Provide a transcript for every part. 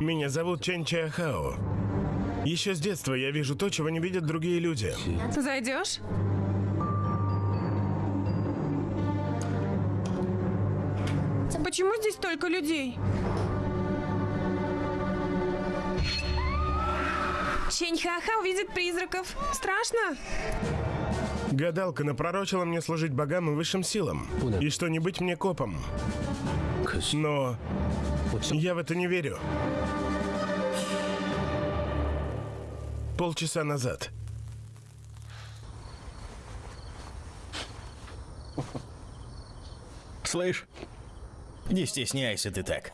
Меня зовут Чен Чаяхао. Еще с детства я вижу то, чего не видят другие люди. Зайдешь? Почему здесь столько людей? Ченьхаха увидит призраков. Страшно? Гадалка напророчила мне служить богам и высшим силам. И что не быть мне копом. Но я в это не верю. Полчаса назад. Слышь, не стесняйся ты так.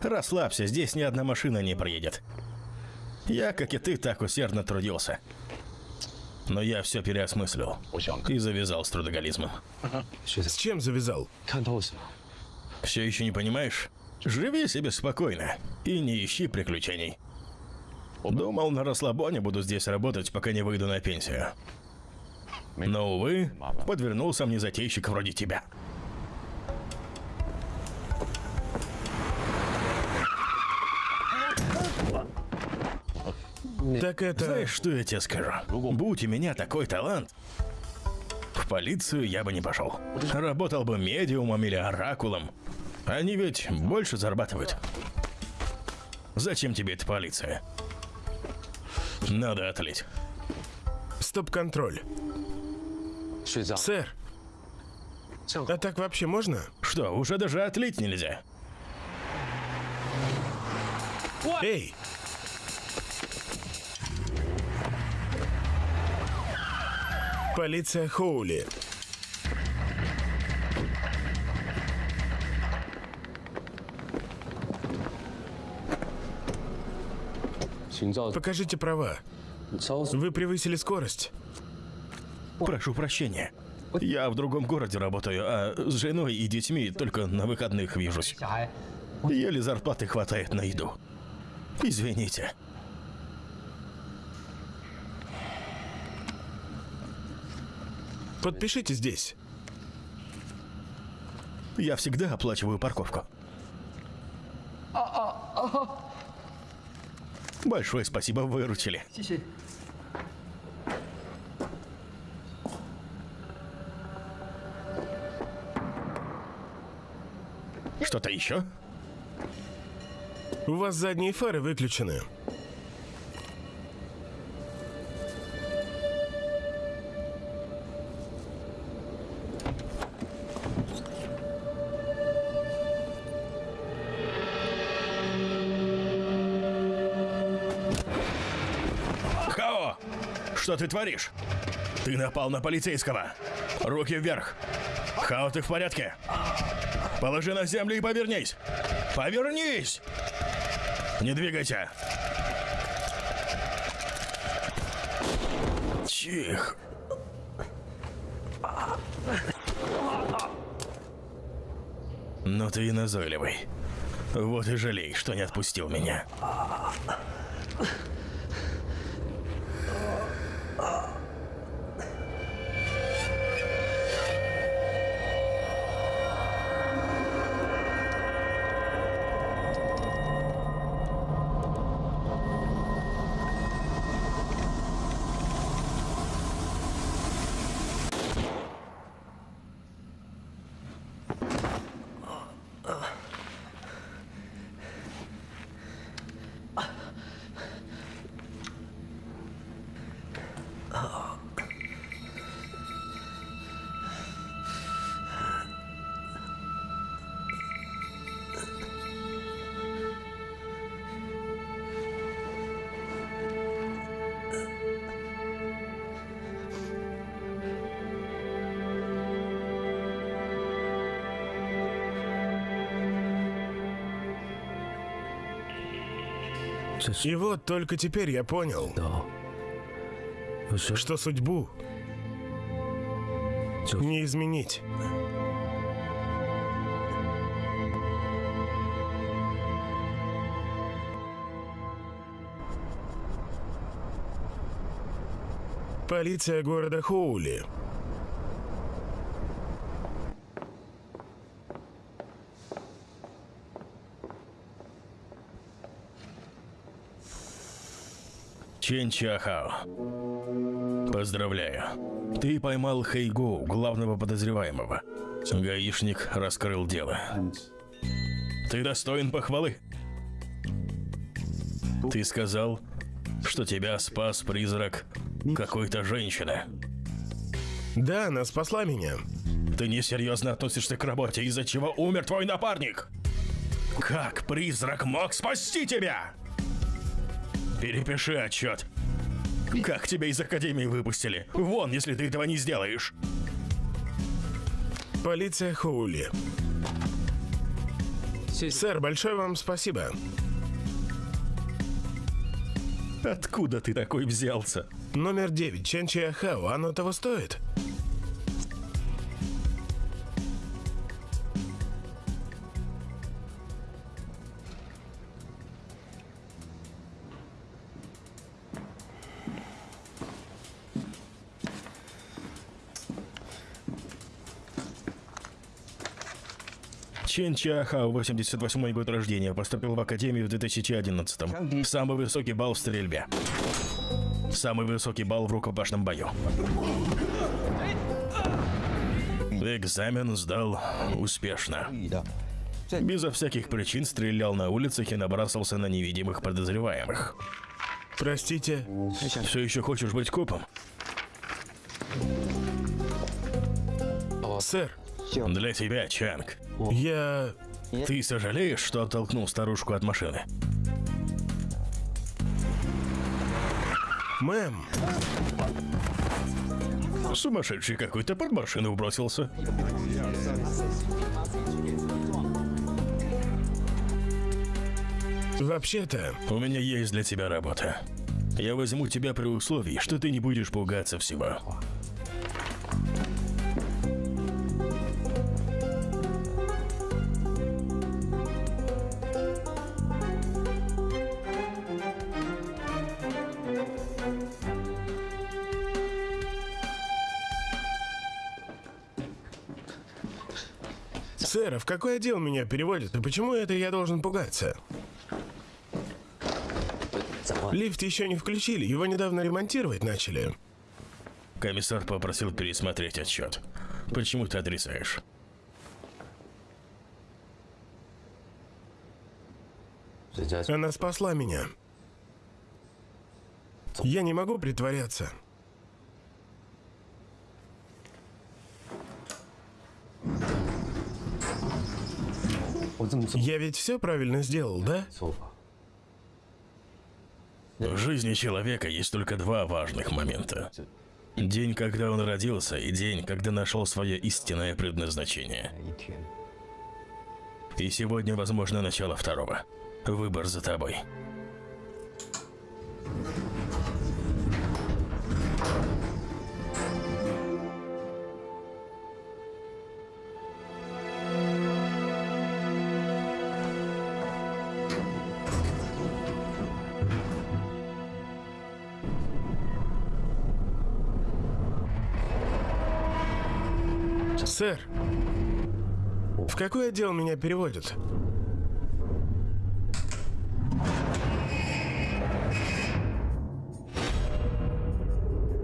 Расслабься, здесь ни одна машина не проедет. Я, как и ты, так усердно трудился. Но я все переосмыслил и завязал с трудоголизмом. С чем завязал? Все еще не понимаешь? Живи себе спокойно и не ищи приключений. Думал, на расслабоне буду здесь работать, пока не выйду на пенсию. Но, увы, подвернулся мне затейщик вроде тебя. Так это... Знаешь, что я тебе скажу? Будь у меня такой талант, в полицию я бы не пошел. Работал бы медиумом или оракулом. Они ведь больше зарабатывают. Зачем тебе эта полиция? Надо отлить. Стоп-контроль. Сэр, а так вообще можно? Что, уже даже отлить нельзя? Эй! Полиция Хоули. Покажите права. Вы превысили скорость. Прошу прощения. Я в другом городе работаю, а с женой и детьми только на выходных вижусь. Еле зарплаты хватает на еду. Извините. Подпишите здесь. Я всегда оплачиваю парковку. Большое спасибо, выручили. Что-то еще? У вас задние фары выключены. Что ты творишь? Ты напал на полицейского. Руки вверх. Хао, ты в порядке? Положи на землю и повернись. Повернись! Не двигайся. Тихо. Ну ты и назойливый. Вот и жалей, что не отпустил меня. И вот только теперь я понял, что судьбу не изменить. Полиция города Хоули. Чен Чахао. Поздравляю. Ты поймал Хэйгоу, главного подозреваемого. Гаишник раскрыл дело. Ты достоин похвалы. Ты сказал, что тебя спас призрак какой-то женщины. Да, она спасла меня. Ты несерьезно относишься к работе, из-за чего умер твой напарник. Как призрак мог спасти тебя? Перепиши отчет. Как тебя из Академии выпустили? Вон, если ты этого не сделаешь. Полиция Хоули. Сэр, большое вам спасибо. Откуда ты такой взялся? Номер 9, Чен Чиахао, оно того стоит? Чен Чахао, 88 год рождения, поступил в Академию в 2011 Самый высокий балл в стрельбе. Самый высокий балл в рукопашном бою. Экзамен сдал успешно. Безо всяких причин стрелял на улицах и набрасывался на невидимых подозреваемых. Простите. Все еще хочешь быть копом? Сэр, Для тебя, Чанг. Я... Ты сожалеешь, что оттолкнул старушку от машины? Мэм, Сумасшедший какой-то под машину бросился. вообще-то... У меня есть для тебя работа. Я возьму тебя при условии, что ты не будешь пугаться всего. Сэр, а в какой отдел меня переводят? И почему это я должен пугаться? Лифт еще не включили, его недавно ремонтировать начали. Комиссар попросил пересмотреть отчет. Почему ты отрицаешь? Она спасла меня. Я не могу притворяться. Я ведь все правильно сделал, да? В жизни человека есть только два важных момента. День, когда он родился, и день, когда нашел свое истинное предназначение. И сегодня, возможно, начало второго. Выбор за тобой. Какой отдел меня переводят?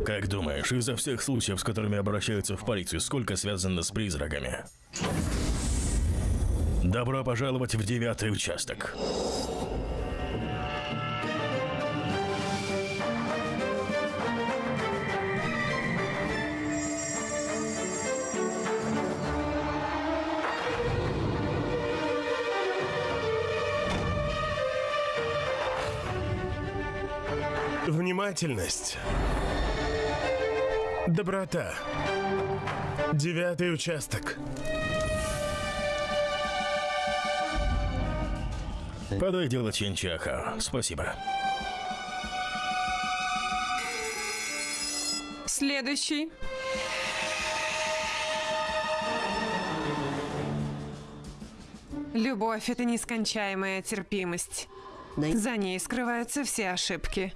Как думаешь, изо всех случаев, с которыми обращаются в полицию, сколько связано с призраками? Добро пожаловать в девятый участок. Внимательность. Доброта. Девятый участок. Подай дело Ченчаха. Спасибо. Следующий. Любовь — это нескончаемая терпимость. За ней скрываются все ошибки.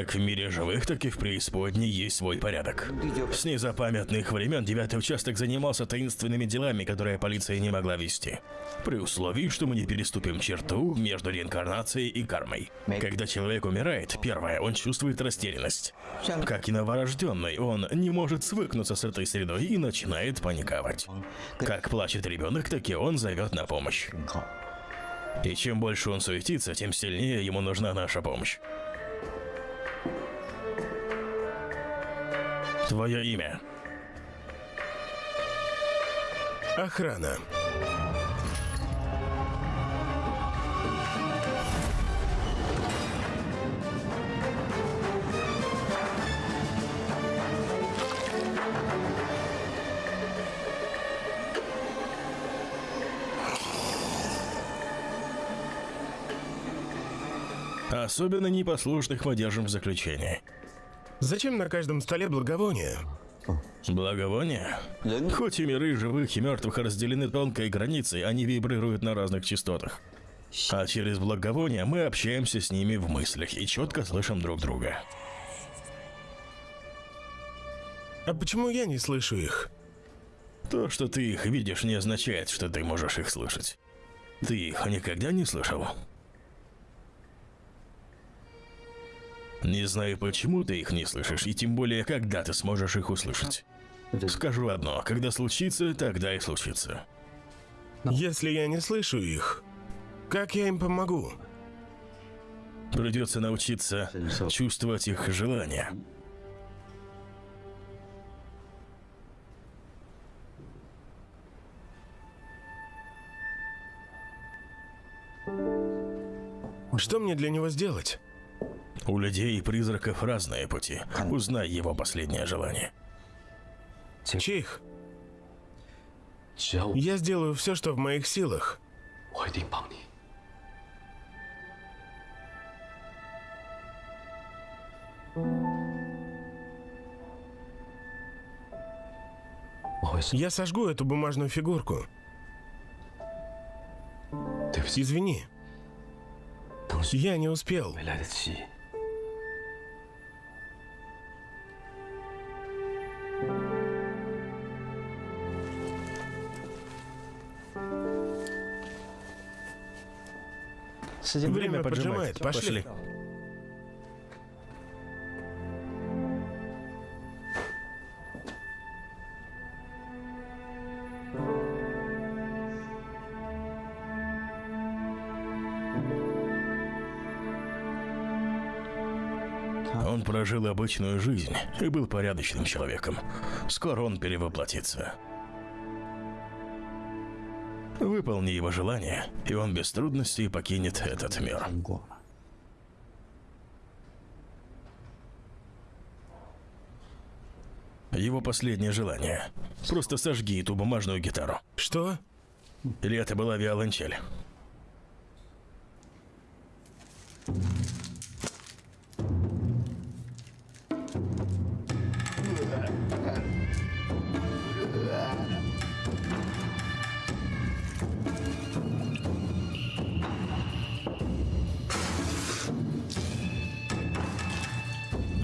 Как в мире живых, так и в преисподней есть свой порядок. С незапамятных времен девятый участок занимался таинственными делами, которые полиция не могла вести. При условии, что мы не переступим черту между реинкарнацией и кармой. Когда человек умирает, первое, он чувствует растерянность. Как и новорожденный, он не может свыкнуться с этой средой и начинает паниковать. Как плачет ребенок, так и он зовет на помощь. И чем больше он суетится, тем сильнее ему нужна наша помощь. Твое имя. Охрана. Особенно непослушных мы держим в заключении. Зачем на каждом столе благовоние? Благовония? Хоть и миры живых и мертвых разделены тонкой границей, они вибрируют на разных частотах. А через благовония мы общаемся с ними в мыслях и четко слышим друг друга. А почему я не слышу их? То, что ты их видишь, не означает, что ты можешь их слышать. Ты их никогда не слышал? Не знаю, почему ты их не слышишь, и тем более, когда ты сможешь их услышать. Скажу одно, когда случится, тогда и случится. Если я не слышу их, как я им помогу? Придется научиться чувствовать их желания. Что мне для него сделать? У людей и призраков разные пути. Узнай его последнее желание. Чих. Я сделаю все, что в моих силах. Я сожгу эту бумажную фигурку. Извини. Я не успел. Время, Время поджимает. поджимает. Пошли. Пошли. Он прожил обычную жизнь и был порядочным человеком. Скоро он перевоплотится. Выполни его желание, и он без трудностей покинет этот мир. 过。Его последнее желание. Просто сожги эту бумажную гитару. Что? Или это была виолончель?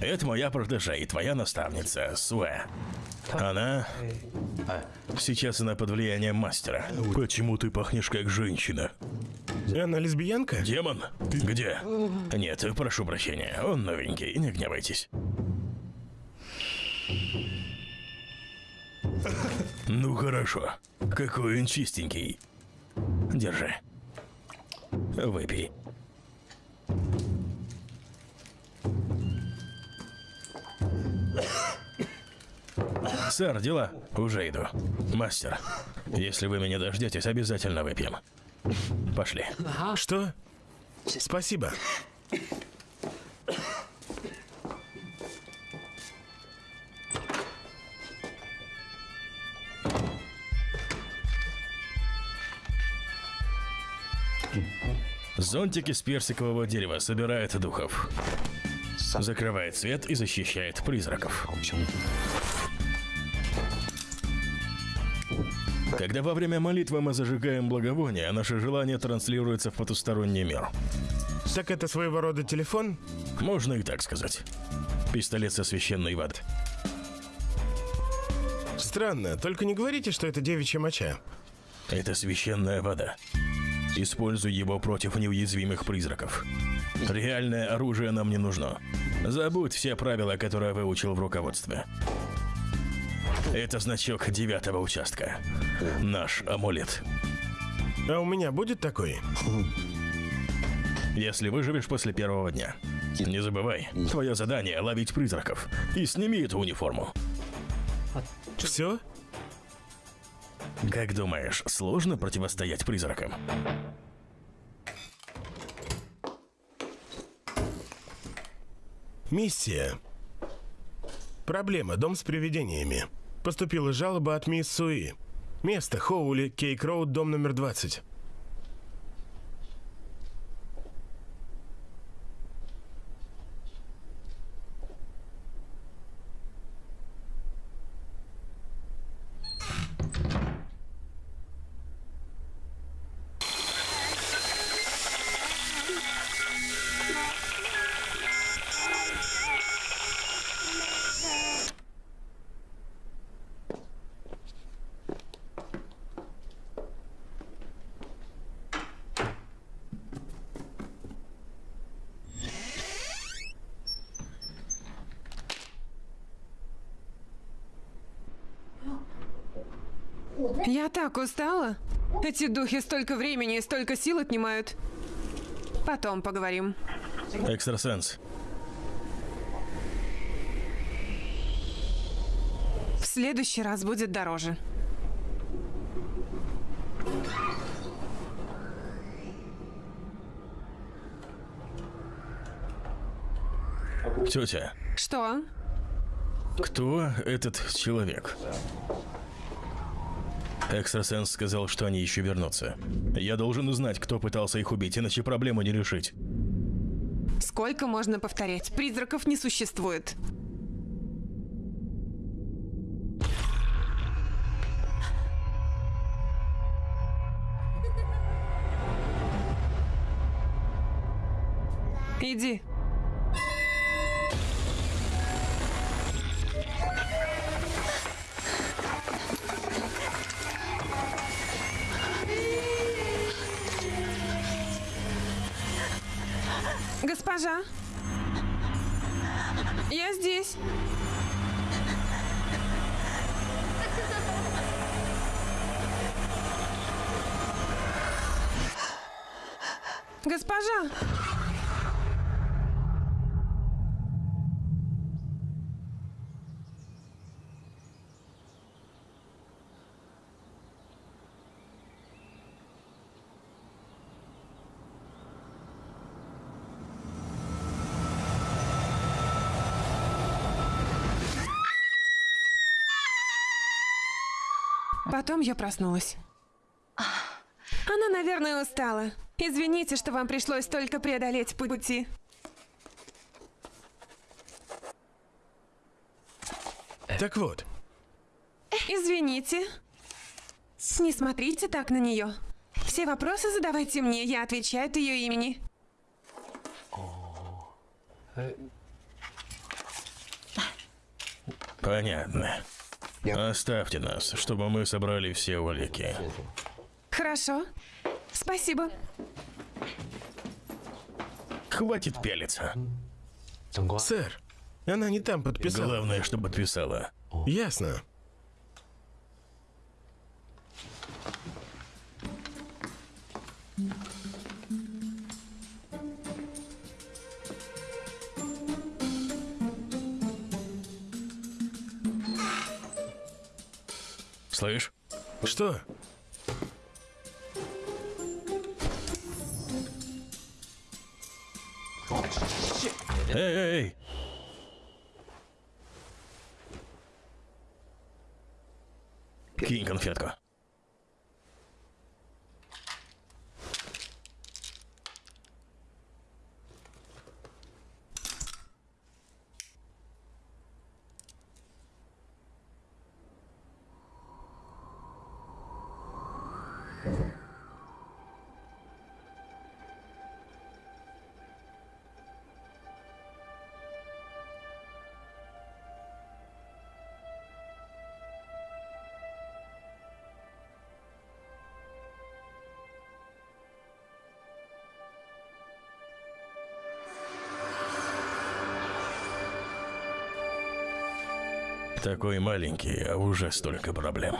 Это моя протеже и твоя наставница, Суэ. Она... Сейчас она под влиянием мастера. Почему ты пахнешь как женщина? Она лесбиянка? Демон? Где? Нет, прошу прощения, он новенький, не гневайтесь. Ну хорошо, какой он чистенький. Держи. Выпей. Сэр, дела? Уже иду. Мастер, если вы меня дождетесь, обязательно выпьем. Пошли. Что? Спасибо. Зонтик из персикового дерева собирает духов. Закрывает свет и защищает призраков. Когда во время молитвы мы зажигаем благовоние, наше желание транслируется в потусторонний мир. Так это своего рода телефон? Можно и так сказать. Пистолет со священной водой. Странно, только не говорите, что это девичья моча. Это священная вода. Используй его против неуязвимых призраков. Реальное оружие нам не нужно. Забудь все правила, которые выучил в руководстве. Это значок девятого участка. Наш амулет. А у меня будет такой? Если выживешь после первого дня. Не забывай, твое задание — ловить призраков. И сними эту униформу. Все? Как думаешь, сложно противостоять призракам? Миссия. Проблема. Дом с привидениями. Поступила жалоба от мисс Суи. Место. Хоули, Кейк Роуд, дом номер 20. Я так устала. Эти духи столько времени и столько сил отнимают. Потом поговорим. Экстрасенс. В следующий раз будет дороже. Тетя, Что? кто этот человек? Экстрасенс сказал, что они еще вернутся. Я должен узнать, кто пытался их убить, иначе проблему не решить. Сколько можно повторять? Призраков не существует. Потом я проснулась. Она, наверное, устала. Извините, что вам пришлось только преодолеть пути. Так вот, Извините. Не смотрите так на нее. Все вопросы задавайте мне, я отвечаю от ее имени. Понятно. Оставьте нас, чтобы мы собрали все улики. Хорошо. Спасибо. Хватит пялиться. сэр, она не там подписала. Главное, чтобы подписала. Ясно. Слышь? Что? Эй, эй, эй! Кинь конфетку. Такой маленький, а уже столько проблем.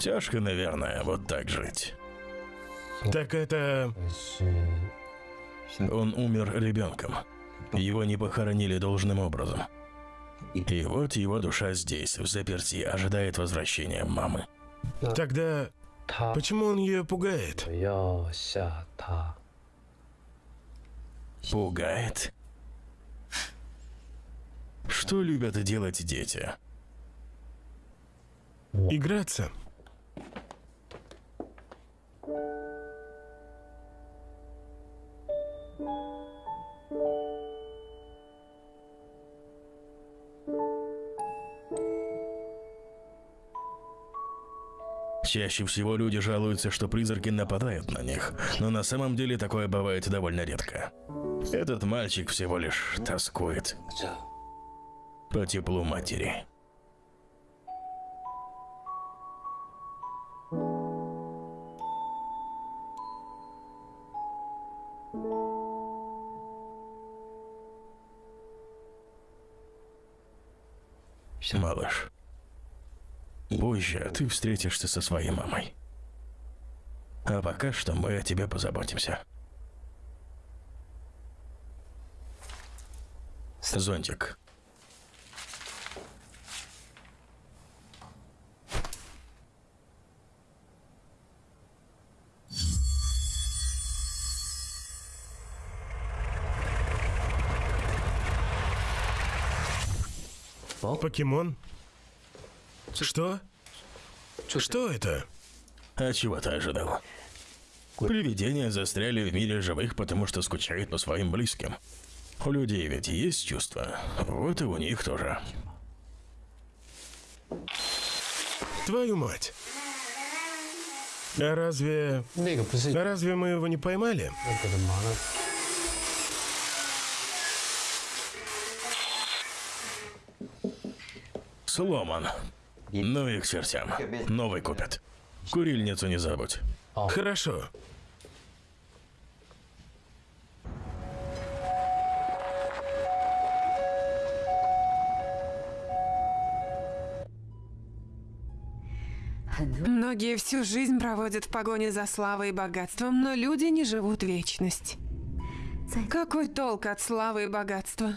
Тяжко, наверное, вот так жить. Так это... Он умер ребенком. Его не похоронили должным образом. И вот его душа здесь, в заперти, ожидает возвращения мамы. Тогда почему он ее пугает? Пугает? Что любят делать дети? Играться? Чаще всего люди жалуются, что призраки нападают на них, но на самом деле такое бывает довольно редко. Этот мальчик всего лишь тоскует 这 по теплу матери. Малыш, позже ты встретишься со своей мамой. А пока что мы о тебе позаботимся. Зонтик. Покемон? Что? Что это? А чего ты ожидал? Привидения застряли в мире живых, потому что скучают по своим близким. У людей ведь есть чувства, вот и у них тоже. Твою мать! А разве... А разве мы его не поймали? Сломан. Ну и к чертям. Новый купят. Курильницу не забудь. Хорошо. Многие всю жизнь проводят в погоне за славой и богатством, но люди не живут вечность. Какой толк от славы и богатства?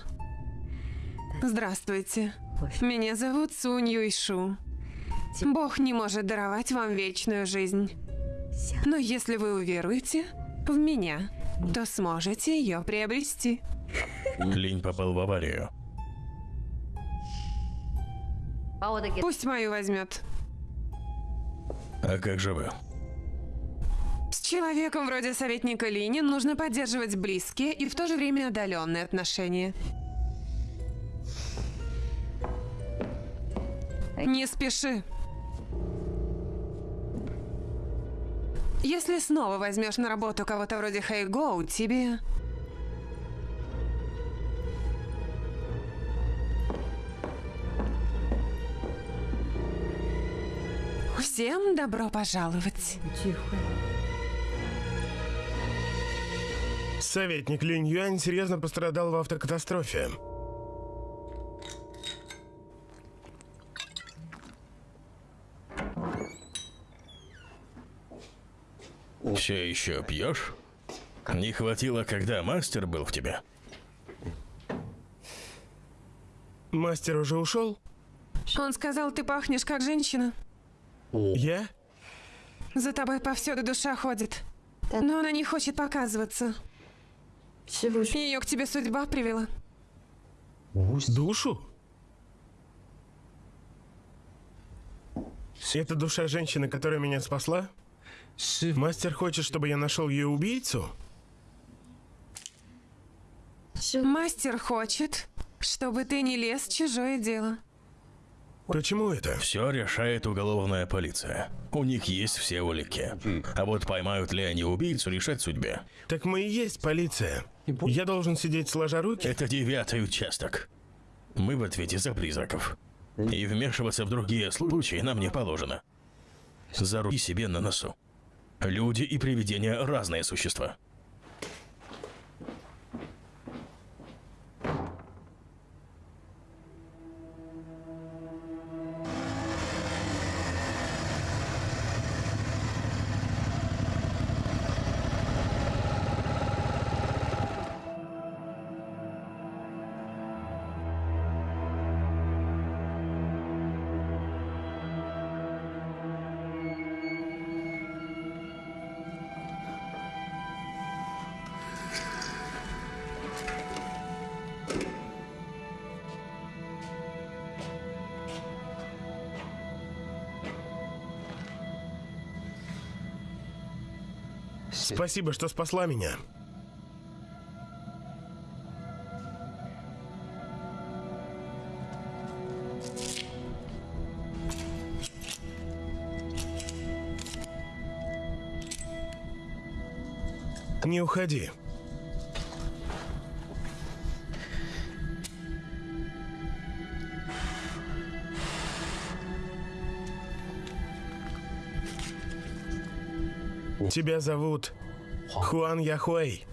Здравствуйте. Меня зовут Сунь Юйшу. Бог не может даровать вам вечную жизнь. Но если вы уверуете в меня, то сможете ее приобрести. Линь попал в аварию. Пусть мою возьмет. А как же вы? С человеком вроде советника Линя нужно поддерживать близкие и в то же время отдаленные отношения. Не спеши. Если снова возьмешь на работу кого-то вроде Хэйгоу, тебе... Всем добро пожаловать. 聚会。Советник Линь Юань серьезно пострадал в автокатастрофе. Все еще пьешь? Не хватило, когда мастер был в тебе. Мастер уже ушел? Он сказал, ты пахнешь как женщина. Я? За тобой повсюду душа ходит. Но она не хочет показываться. Ее к тебе судьба привела. Душу? Это душа женщины, которая меня спасла? Мастер хочет, чтобы я нашел ее убийцу? Мастер хочет, чтобы ты не лез в чужое дело. Почему это? Все решает уголовная полиция. У них есть все улики. А вот поймают ли они убийцу, решать судьбе. Так мы и есть полиция. Я должен сидеть сложа руки? Это девятый участок. Мы в ответе за призраков. И вмешиваться в другие случаи нам не положено. Заруби себе на носу. Люди и привидения разные существа. Спасибо, что спасла меня. Не уходи. Тебя зовут Хуан Яхуэй.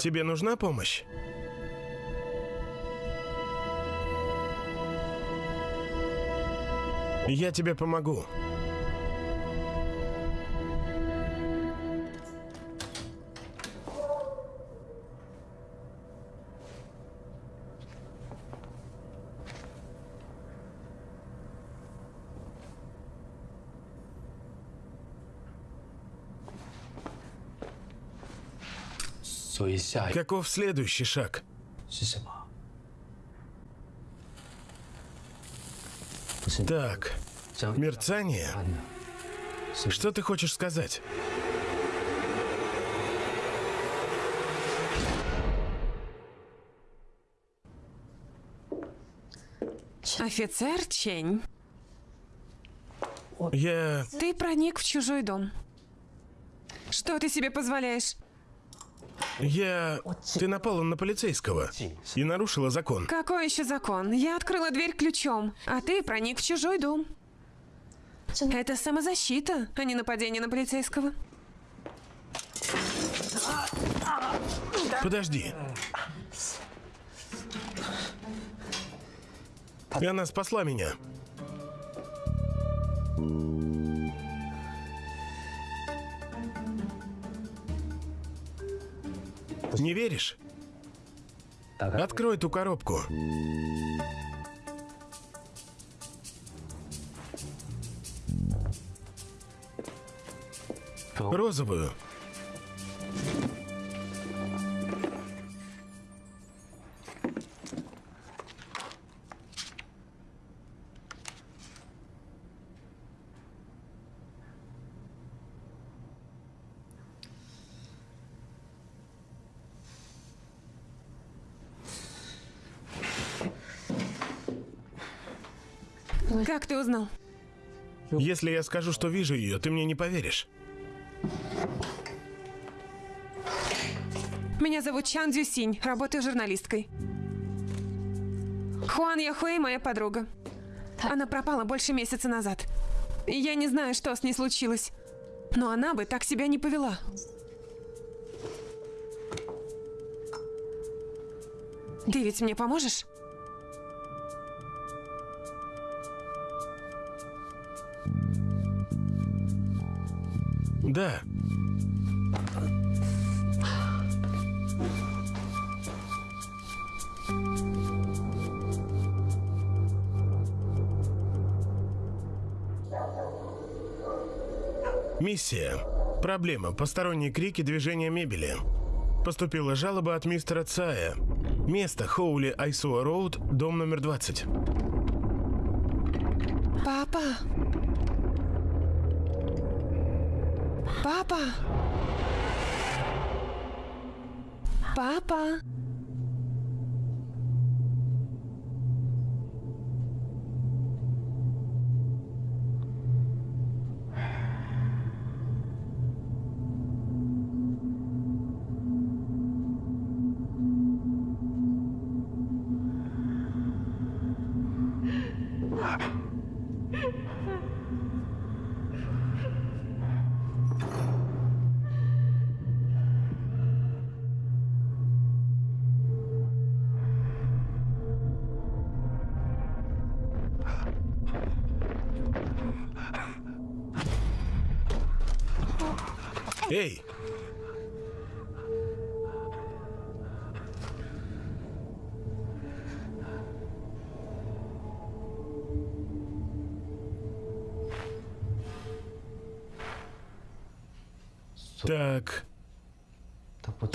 Тебе нужна помощь? Я тебе помогу. Каков следующий шаг? Так, мерцание. Что ты хочешь сказать? Офицер Чень. Я... Ты проник в чужой дом. Что ты себе позволяешь? Я... Ты напала на полицейского и нарушила закон. Какой еще закон? Я открыла дверь ключом, а ты проник в чужой дом. Это самозащита, а не нападение на полицейского. Подожди. И она спасла меня. Не веришь? Открой ту коробку. Розовую. Как ты узнал? Если я скажу, что вижу ее, ты мне не поверишь. Меня зовут Чан Дзюсинь, работаю журналисткой. Хуан Яхуэй моя подруга. Она пропала больше месяца назад. И Я не знаю, что с ней случилось. Но она бы так себя не повела. Ты ведь мне поможешь? Да. Миссия. Проблема. Посторонние крики, движение мебели. Поступила жалоба от мистера Цая. Место Хоули Айсуа Роуд, дом номер 20. Папа. Папа. Папа.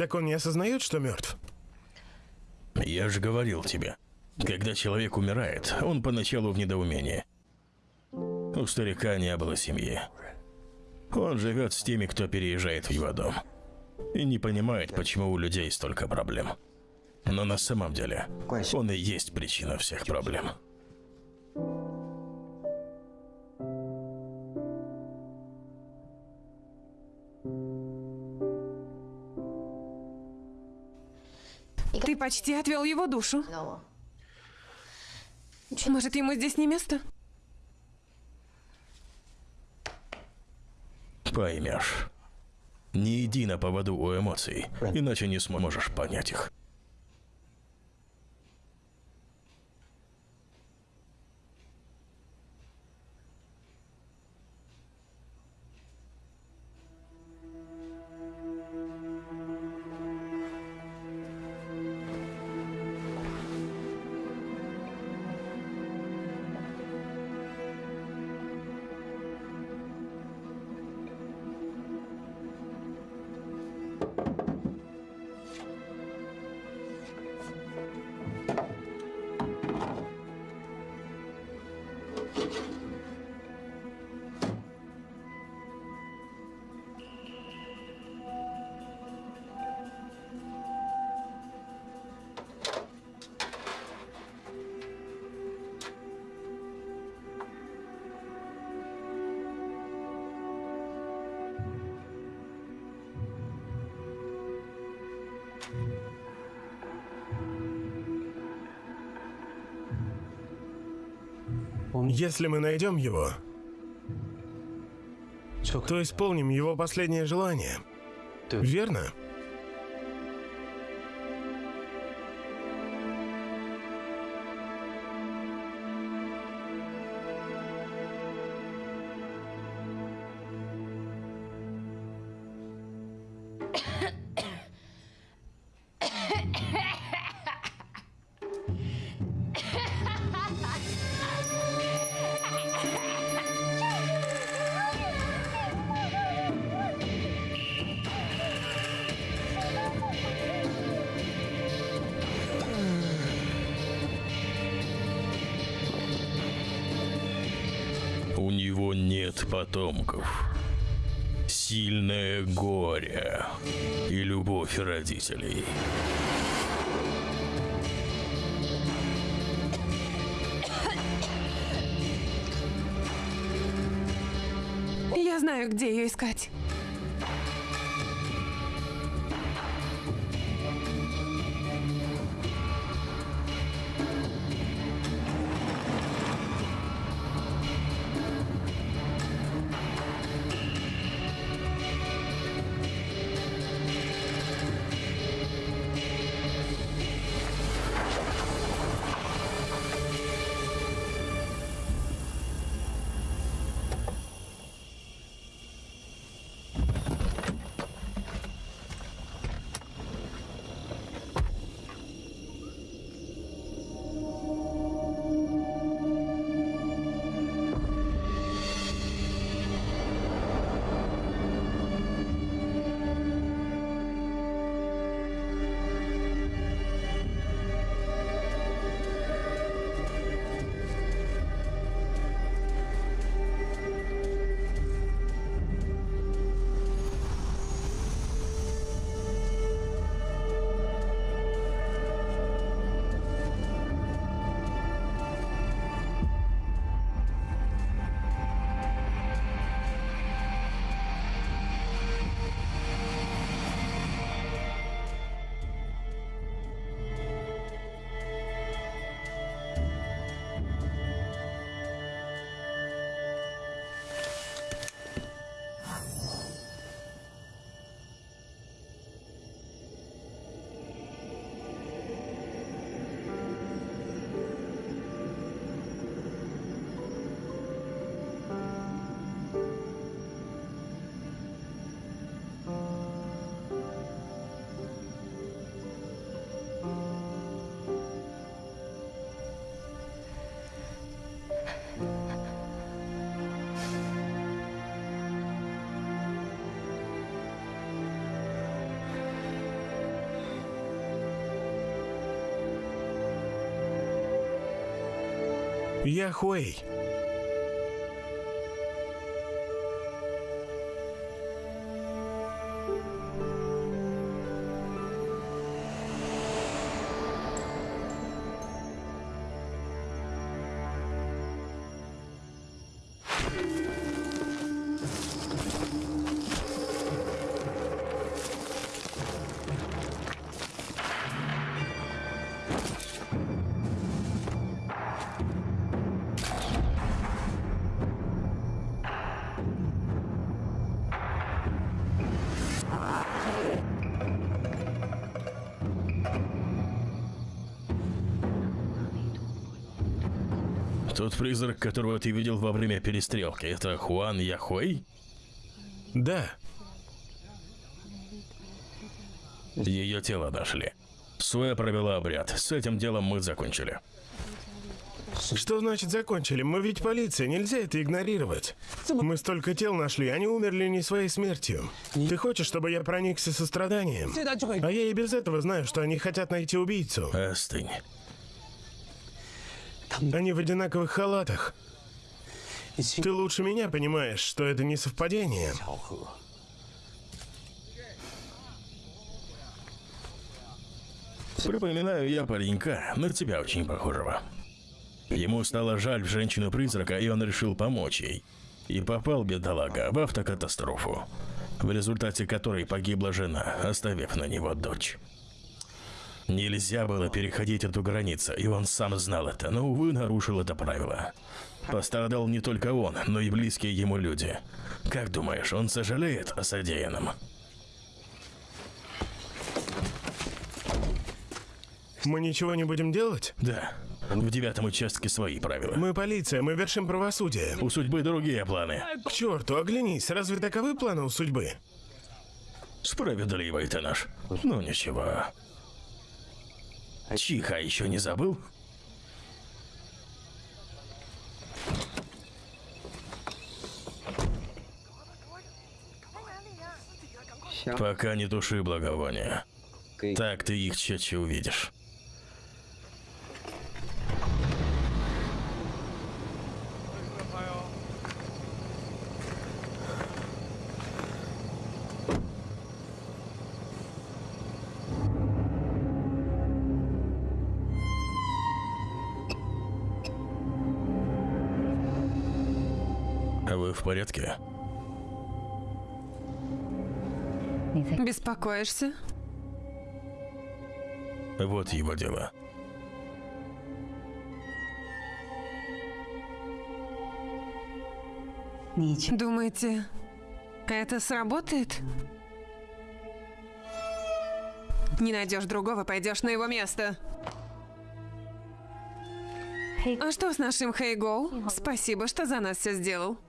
Так он не осознает, что мертв? Я же говорил тебе. Когда человек умирает, он поначалу в недоумении. У старика не было семьи. Он живет с теми, кто переезжает в его дом. И не понимает, почему у людей столько проблем. Но на самом деле, он и есть причина всех проблем. Почти отвел его душу. Может, ему здесь не место? Поймешь. Не иди на поводу у эмоций, иначе не сможешь понять их. Если мы найдем его, то исполним его последнее желание. Верно? Потомков. Сильное горе и любовь родителей. Я знаю, где ее искать. Я Хуэй. Тот призрак, которого ты видел во время перестрелки, это Хуан Яхуэй? Да, Ее тело нашли. Суэ провела обряд. С этим делом мы закончили. что значит закончили? Мы ведь полиция, нельзя это игнорировать. Мы столько тел нашли, они умерли не своей смертью. Ты хочешь, чтобы я проникся состраданием? А я и без этого знаю, что они хотят найти убийцу. Остынь. Они в одинаковых халатах. Ты лучше меня понимаешь, что это не совпадение. Припоминаю я паренька, на тебя очень похожего. Ему стало жаль женщину-призрака, и он решил помочь ей. И попал, бедолага, в автокатастрофу, в результате которой погибла жена, оставив на него дочь. Нельзя было переходить эту границу, и он сам знал это, но, увы, нарушил это правило. Пострадал не только он, но и близкие ему люди. Как думаешь, он сожалеет о содеянном? Мы ничего не будем делать? Да, в девятом участке свои правила. Мы полиция, мы вершим правосудие. У судьбы другие планы. К черту, оглянись, разве таковы планы у судьбы? Справедливый ты наш. Ну ничего. Чиха еще не забыл? Пока не туши благовония. Так ты их чаще увидишь. Беспокоишься? Вот его дело. Думаете, это сработает? Не найдешь другого, пойдешь на его место. А что с нашим Хейгоу? Спасибо, что за нас все сделал.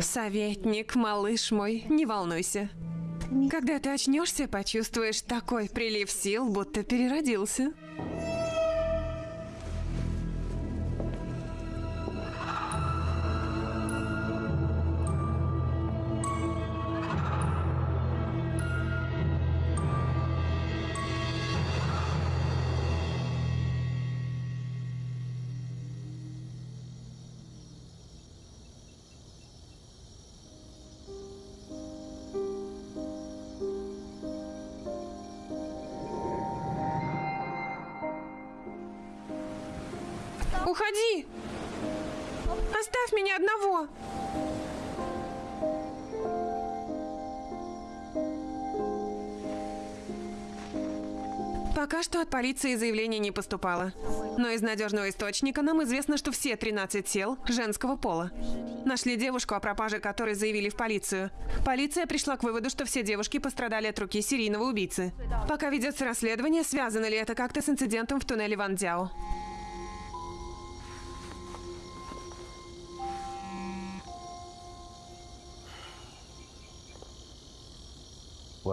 Советник, малыш мой, не волнуйся. Когда ты очнешься, почувствуешь такой прилив сил, будто переродился. Полиции заявление не поступало. Но из надежного источника нам известно, что все 13 тел женского пола. Нашли девушку, о пропаже которой заявили в полицию. Полиция пришла к выводу, что все девушки пострадали от руки серийного убийцы. Пока ведется расследование, связано ли это как-то с инцидентом в туннеле Ван Дяо.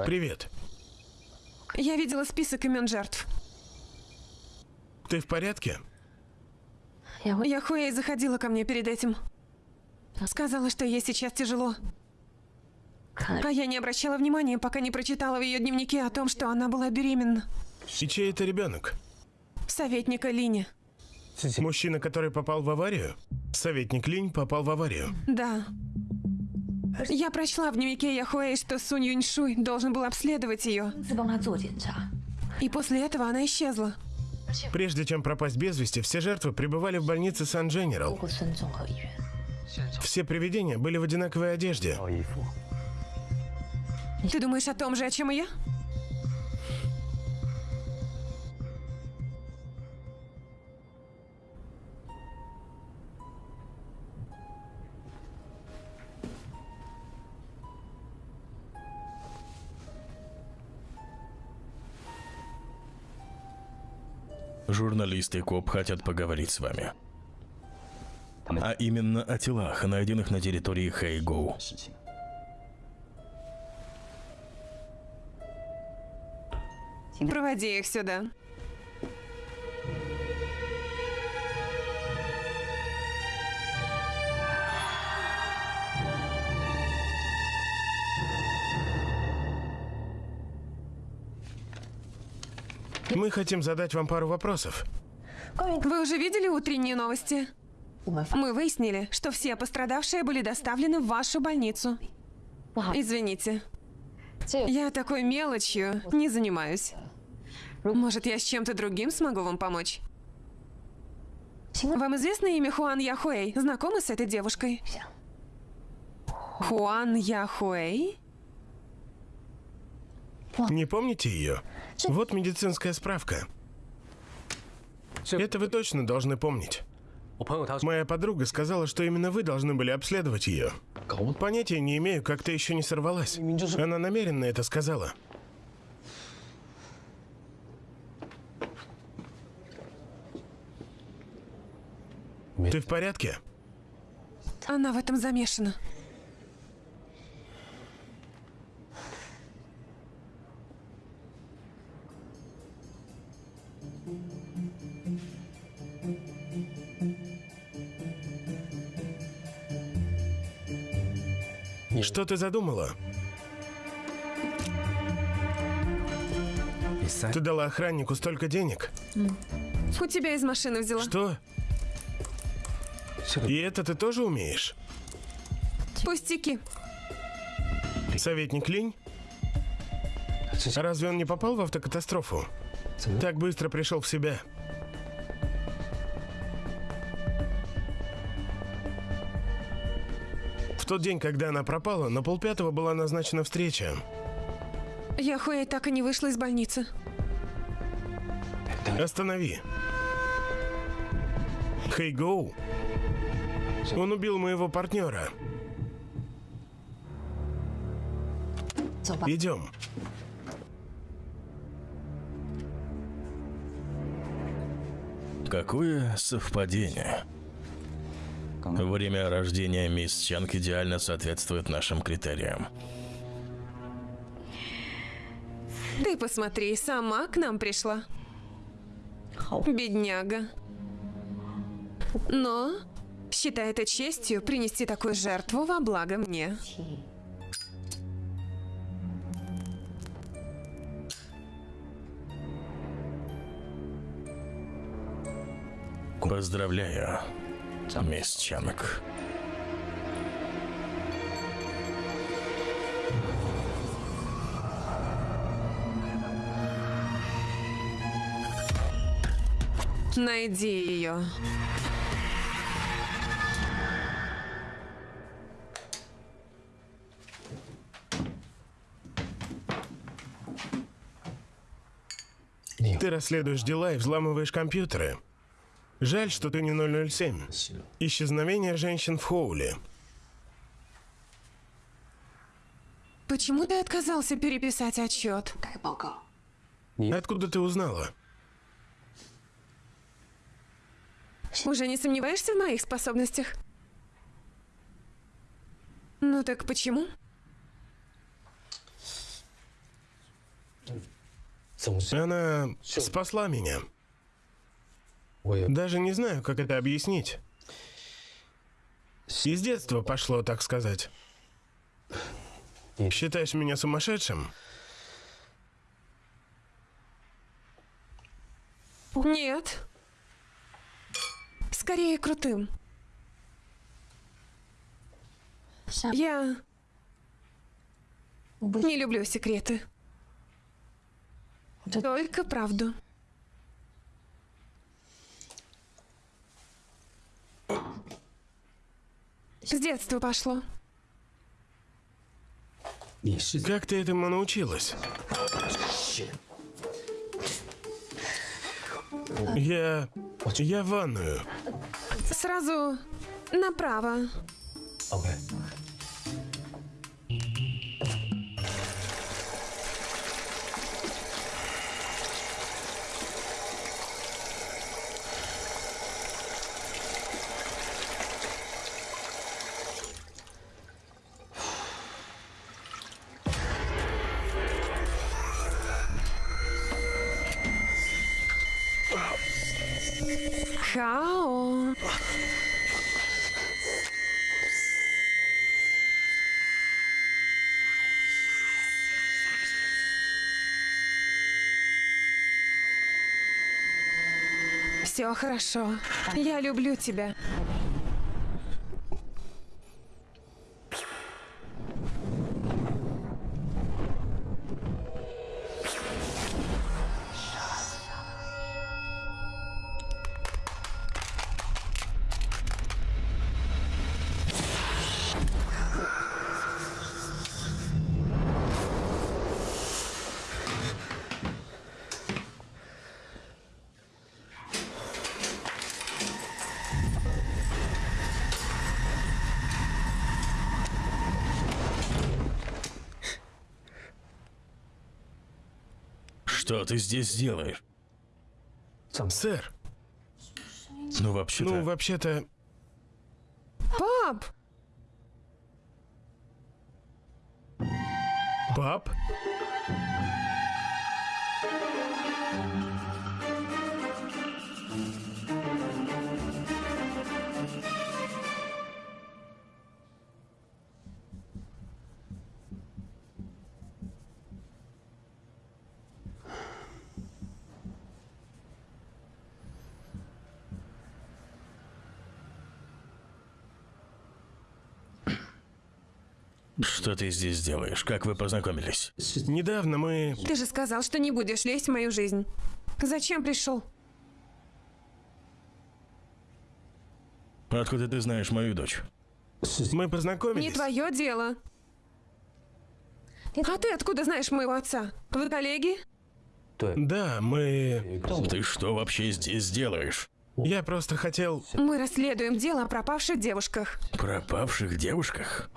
Привет. Я видела список имен жертв. Ты в порядке? Яхуэй заходила ко мне перед этим. Сказала, что ей сейчас тяжело. А я не обращала внимания, пока не прочитала в ее дневнике о том, что она была беременна. Чей это ребенок? Советника Лини. Мужчина, который попал в аварию? Советник Линь попал в аварию? Да. Я прочла в дневнике Яхуэй, что Сунь Юньшуй должен был обследовать ее. И после этого она исчезла. Прежде чем пропасть без вести, все жертвы пребывали в больнице Сан-Дженерал. Все привидения были в одинаковой одежде. Ты думаешь о том же, о чем и я? Журналист и коп хотят поговорить с вами. А именно о телах, найденных на территории Хэйгоу. Проводи их сюда. Мы хотим задать вам пару вопросов. Вы уже видели утренние новости? Мы выяснили, что все пострадавшие были доставлены в вашу больницу. Извините, я такой мелочью не занимаюсь. Может, я с чем-то другим смогу вам помочь? Вам известно имя Хуан Яхуэй? Знакомы с этой девушкой? Хуан Яхуэй? Не помните ее? Вот медицинская справка. Это вы точно должны помнить. Моя подруга сказала, что именно вы должны были обследовать ее. Понятия не имею, как ты еще не сорвалась. Она намеренно это сказала. Ты в порядке? Она в этом замешана. Что ты задумала? Ты дала охраннику столько денег. У тебя из машины взяла. Что? И это ты тоже умеешь? Пустяки. Советник Линь? Разве он не попал в автокатастрофу? Так быстро пришел в себя. Тот день, когда она пропала, на полпятого была назначена встреча. Яхуэй так и не вышла из больницы. Останови. Хэйгоу. Он убил моего партнера. Идем. Какое совпадение. Время рождения мисс Чанг идеально соответствует нашим критериям. Ты посмотри, сама к нам пришла. Бедняга. Но считай это честью принести такую жертву во благо мне. Поздравляю, мисс Чанг. Найди ее. Ты расследуешь дела и взламываешь компьютеры. Жаль, что ты не 007. Исчезновение женщин в Хоуле. Почему ты отказался переписать отчет? Откуда ты узнала? Уже не сомневаешься в моих способностях? Ну так почему? Она спасла меня. Даже не знаю, как это объяснить. Из детства пошло, так сказать. Считаешь меня сумасшедшим? Нет. Скорее крутым. Я не люблю секреты. Только правду. С детства пошло. Как ты этому научилась? Я... Я в ванную. Сразу направо. Все хорошо. Я люблю тебя. Ты здесь делаешь? Сэр, Ну, вообще-то... ну, вообще-то... ты здесь делаешь? Как вы познакомились? Недавно мы... Ты же сказал, что не будешь лезть в мою жизнь. Зачем пришел? Откуда ты знаешь мою дочь? Мы познакомились. Не твое дело. А ты откуда знаешь моего отца? Вы коллеги? Да, мы... Ты что вообще здесь делаешь? Я просто хотел... Мы расследуем дело о пропавших девушках. Пропавших девушках?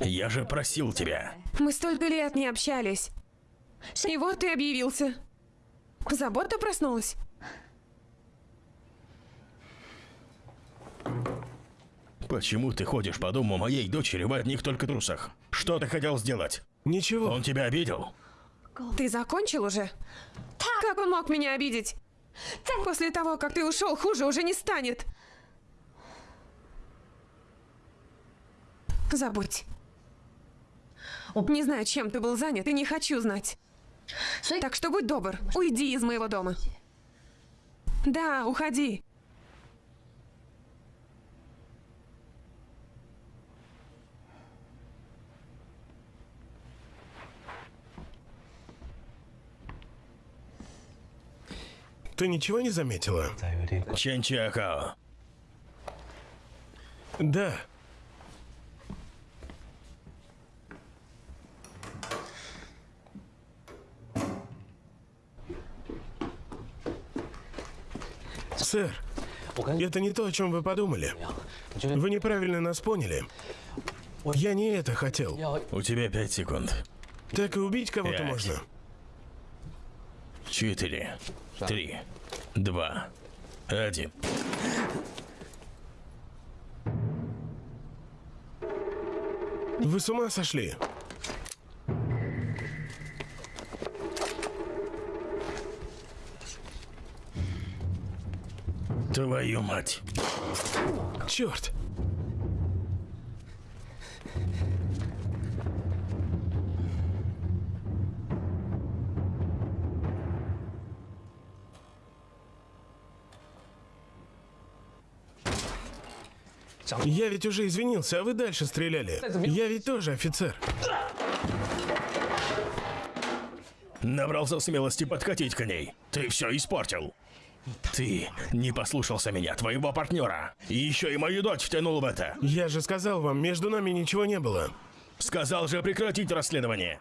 Я же просил тебя. Мы столько лет не общались. И вот ты объявился. Забота проснулась. Почему ты ходишь по дому моей дочери в одних только трусах? Что ты хотел сделать? Ничего. Он тебя обидел? Ты закончил уже? Как он мог меня обидеть? После того, как ты ушел, хуже уже не станет. Забудь. Не знаю, чем ты был занят, и не хочу знать. Так что будь добр, уйди из моего дома. Да, уходи. Ты ничего не заметила? Чен Чиакао. Да. Сэр, это не то, о чем вы подумали. Вы неправильно нас поняли. Я не это хотел. У тебя пять секунд. Так и убить кого-то можно. Четыре, три, два, один. Вы с ума сошли? Твою мать. Черт! Я ведь уже извинился, а вы дальше стреляли. Я ведь тоже офицер. Набрался смелости подкатить к ней. Ты все испортил. Ты не послушался меня, твоего партнера. И еще и мою дочь втянул в это. Я же сказал вам, между нами ничего не было. Сказал же прекратить расследование.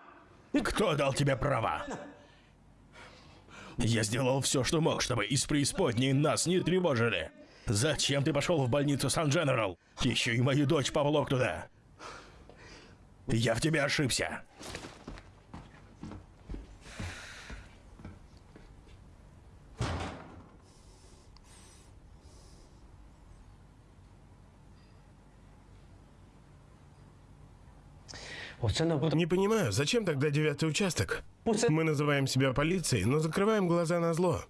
Кто дал тебе права? Я сделал все, что мог, чтобы из преисподней нас не тревожили. Зачем ты пошел в больницу Сан-Дженерал? Еще и мою дочь поволок туда. Я в тебе ошибся. « Не понимаю, зачем тогда девятый участок? Мы называем себя полицией, но закрываем глаза на зло.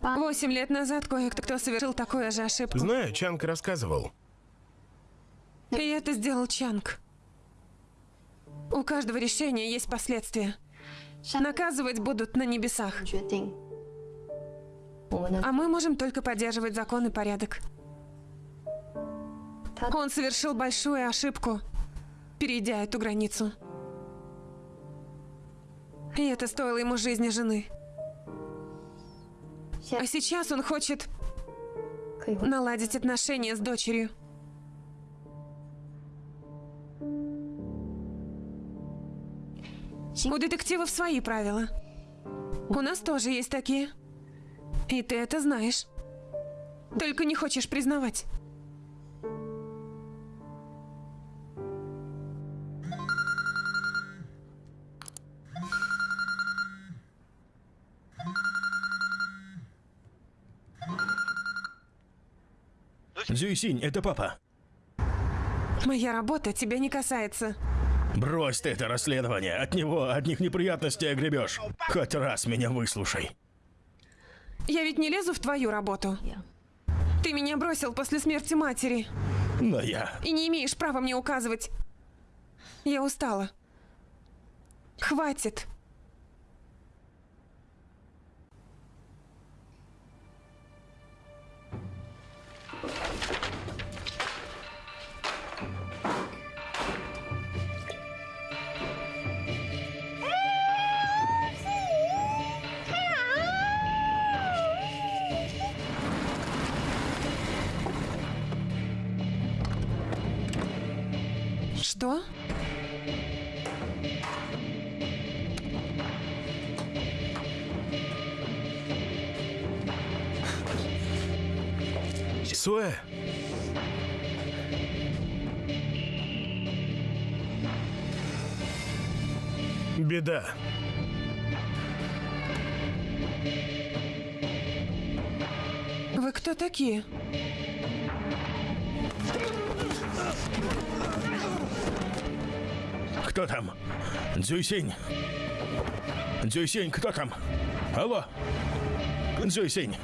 Восемь лет назад кое-кто совершил такую же ошибку. Знаю, Чанг рассказывал. И это сделал Чанг. У каждого решения есть последствия. Наказывать будут на небесах. А мы можем только поддерживать закон и порядок. Он совершил большую ошибку перейдя эту границу. И это стоило ему жизни жены. А сейчас он хочет наладить отношения с дочерью. У детективов свои правила. У нас тоже есть такие. И ты это знаешь. Только не хочешь признавать. Зюйсинь, это папа. Моя работа тебя не касается. Брось ты это расследование. От него одних неприятностей огребешь. Хоть раз меня выслушай. Я ведь не лезу в твою работу. Ты меня бросил после смерти матери Но я... и не имеешь права мне указывать. Я устала. Хватит. Что? Суэ, беда. Вы кто такие? Кто там? Дзюйсинь. Дзюйсинь, кто там? Алло? Дзюйсинь.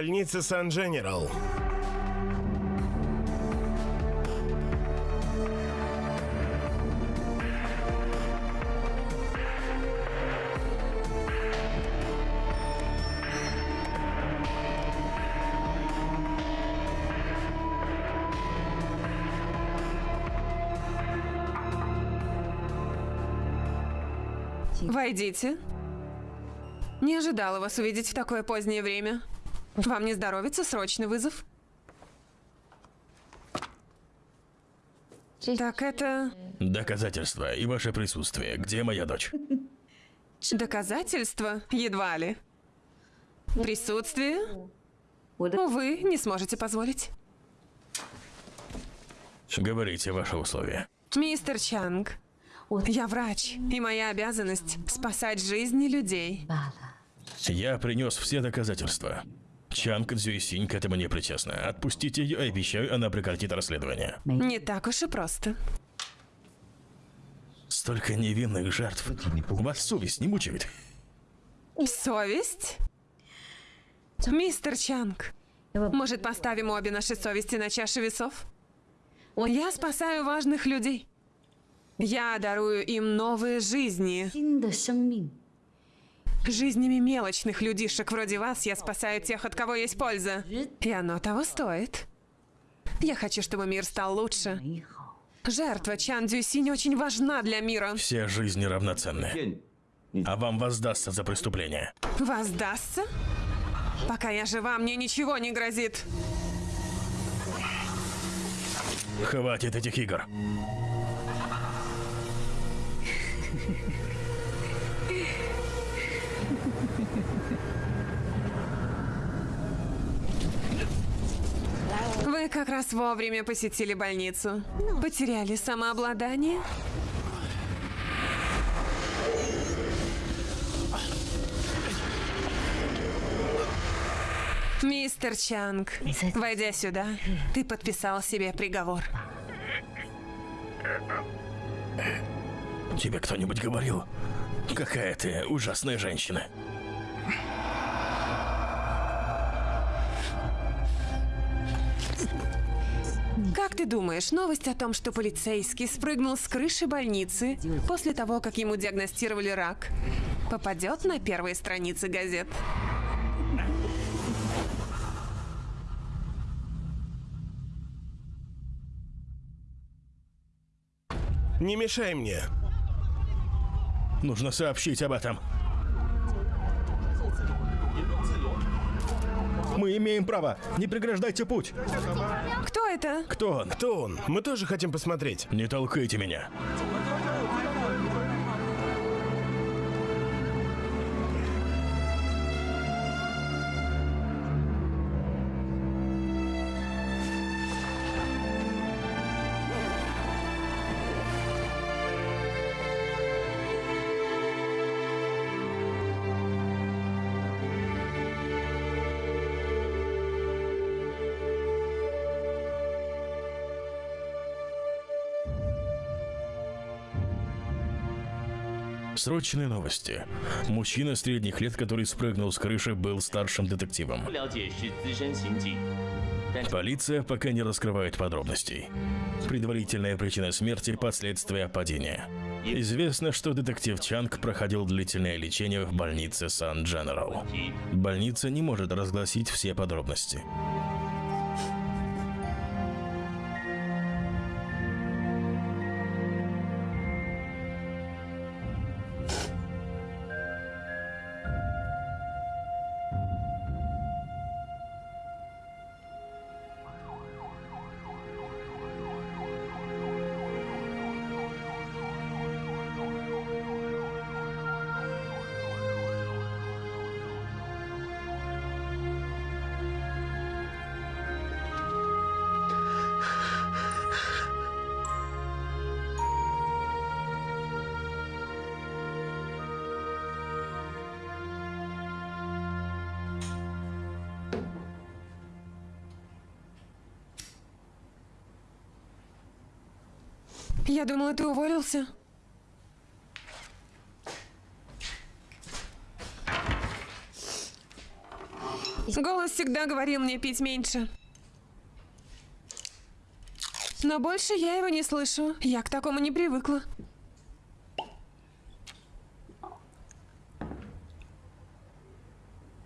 Больница Сан-Дженерал. Войдите. Не ожидала вас увидеть в такое позднее время. Вам не здоровится? Срочный вызов? Так это Доказательства и ваше присутствие. Где моя дочь? доказательство? Едва ли. Присутствие? Увы, не сможете позволить. Говорите ваши условия. Мистер Чанг, я врач, и моя обязанность спасать жизни людей. Я принес все доказательства. Чанг Цзюйсинь к этому не причастна. Отпустите ее, обещаю, она прекратит расследование. Не так уж и просто. Столько невинных жертв. Вас совесть не мучает? Совесть? Мистер Чанг, может, поставим обе наши совести на чаши весов? Я спасаю важных людей. Я дарую им новые жизни. Жизнями мелочных людишек вроде вас я спасаю тех, от кого есть польза. И оно того стоит. Я хочу, чтобы мир стал лучше. Жертва Чан Дюсинь очень важна для мира. Все жизни равноценны. А вам воздастся за преступление. Воздастся? Пока я жива, мне ничего не грозит. Хватит этих игр. Вы как раз вовремя посетили больницу. Потеряли самообладание? Мистер Чанг, войдя сюда, ты подписал себе приговор. Тебе кто-нибудь говорил? Какая ты ужасная женщина. Как ты думаешь, новость о том, что полицейский спрыгнул с крыши больницы после того, как ему диагностировали рак, попадет на первые страницы газет? Не мешай мне. Нужно сообщить об этом. Мы имеем право. Не преграждайте путь. Кто это? Кто он? Кто он? Мы тоже хотим посмотреть. Не толкайте меня. Срочные новости. Мужчина средних лет, который спрыгнул с крыши, был старшим детективом. Полиция пока не раскрывает подробностей. Предварительная причина смерти – последствия падения. Известно, что детектив Чанг проходил длительное лечение в больнице Сан Дженерал. Больница не может разгласить все подробности. Я думала, ты уволился. Голос всегда говорил мне пить меньше. Но больше я его не слышу. Я к такому не привыкла.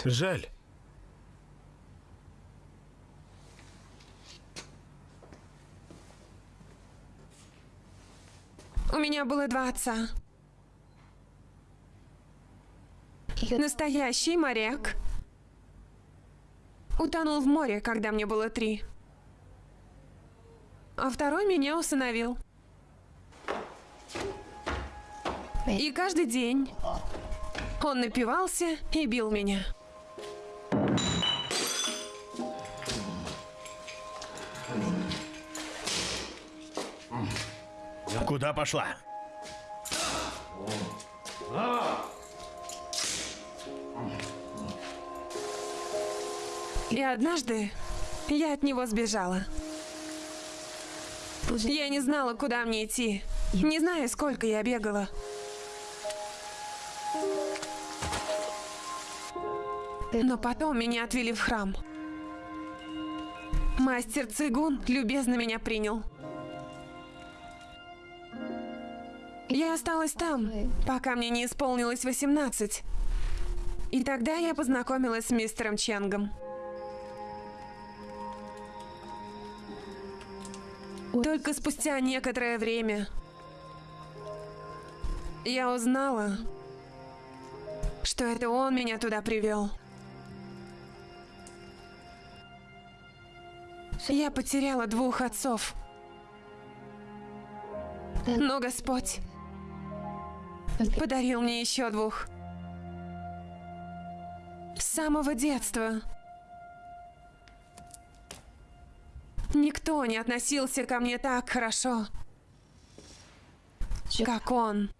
Жаль. Меня было два отца. Настоящий моряк. Утонул в море, когда мне было три. А второй меня усыновил. И каждый день он напивался и бил меня. Куда пошла? И однажды я от него сбежала. Я не знала, куда мне идти. Не знаю, сколько я бегала. Но потом меня отвели в храм. Мастер Цигун любезно меня принял. Я осталась там, пока мне не исполнилось 18. И тогда я познакомилась с мистером Ченгом. Только спустя некоторое время я узнала, что это он меня туда привел. Я потеряла двух отцов. Но Господь подарил мне еще двух. С самого детства. Никто не относился ко мне так хорошо, как он.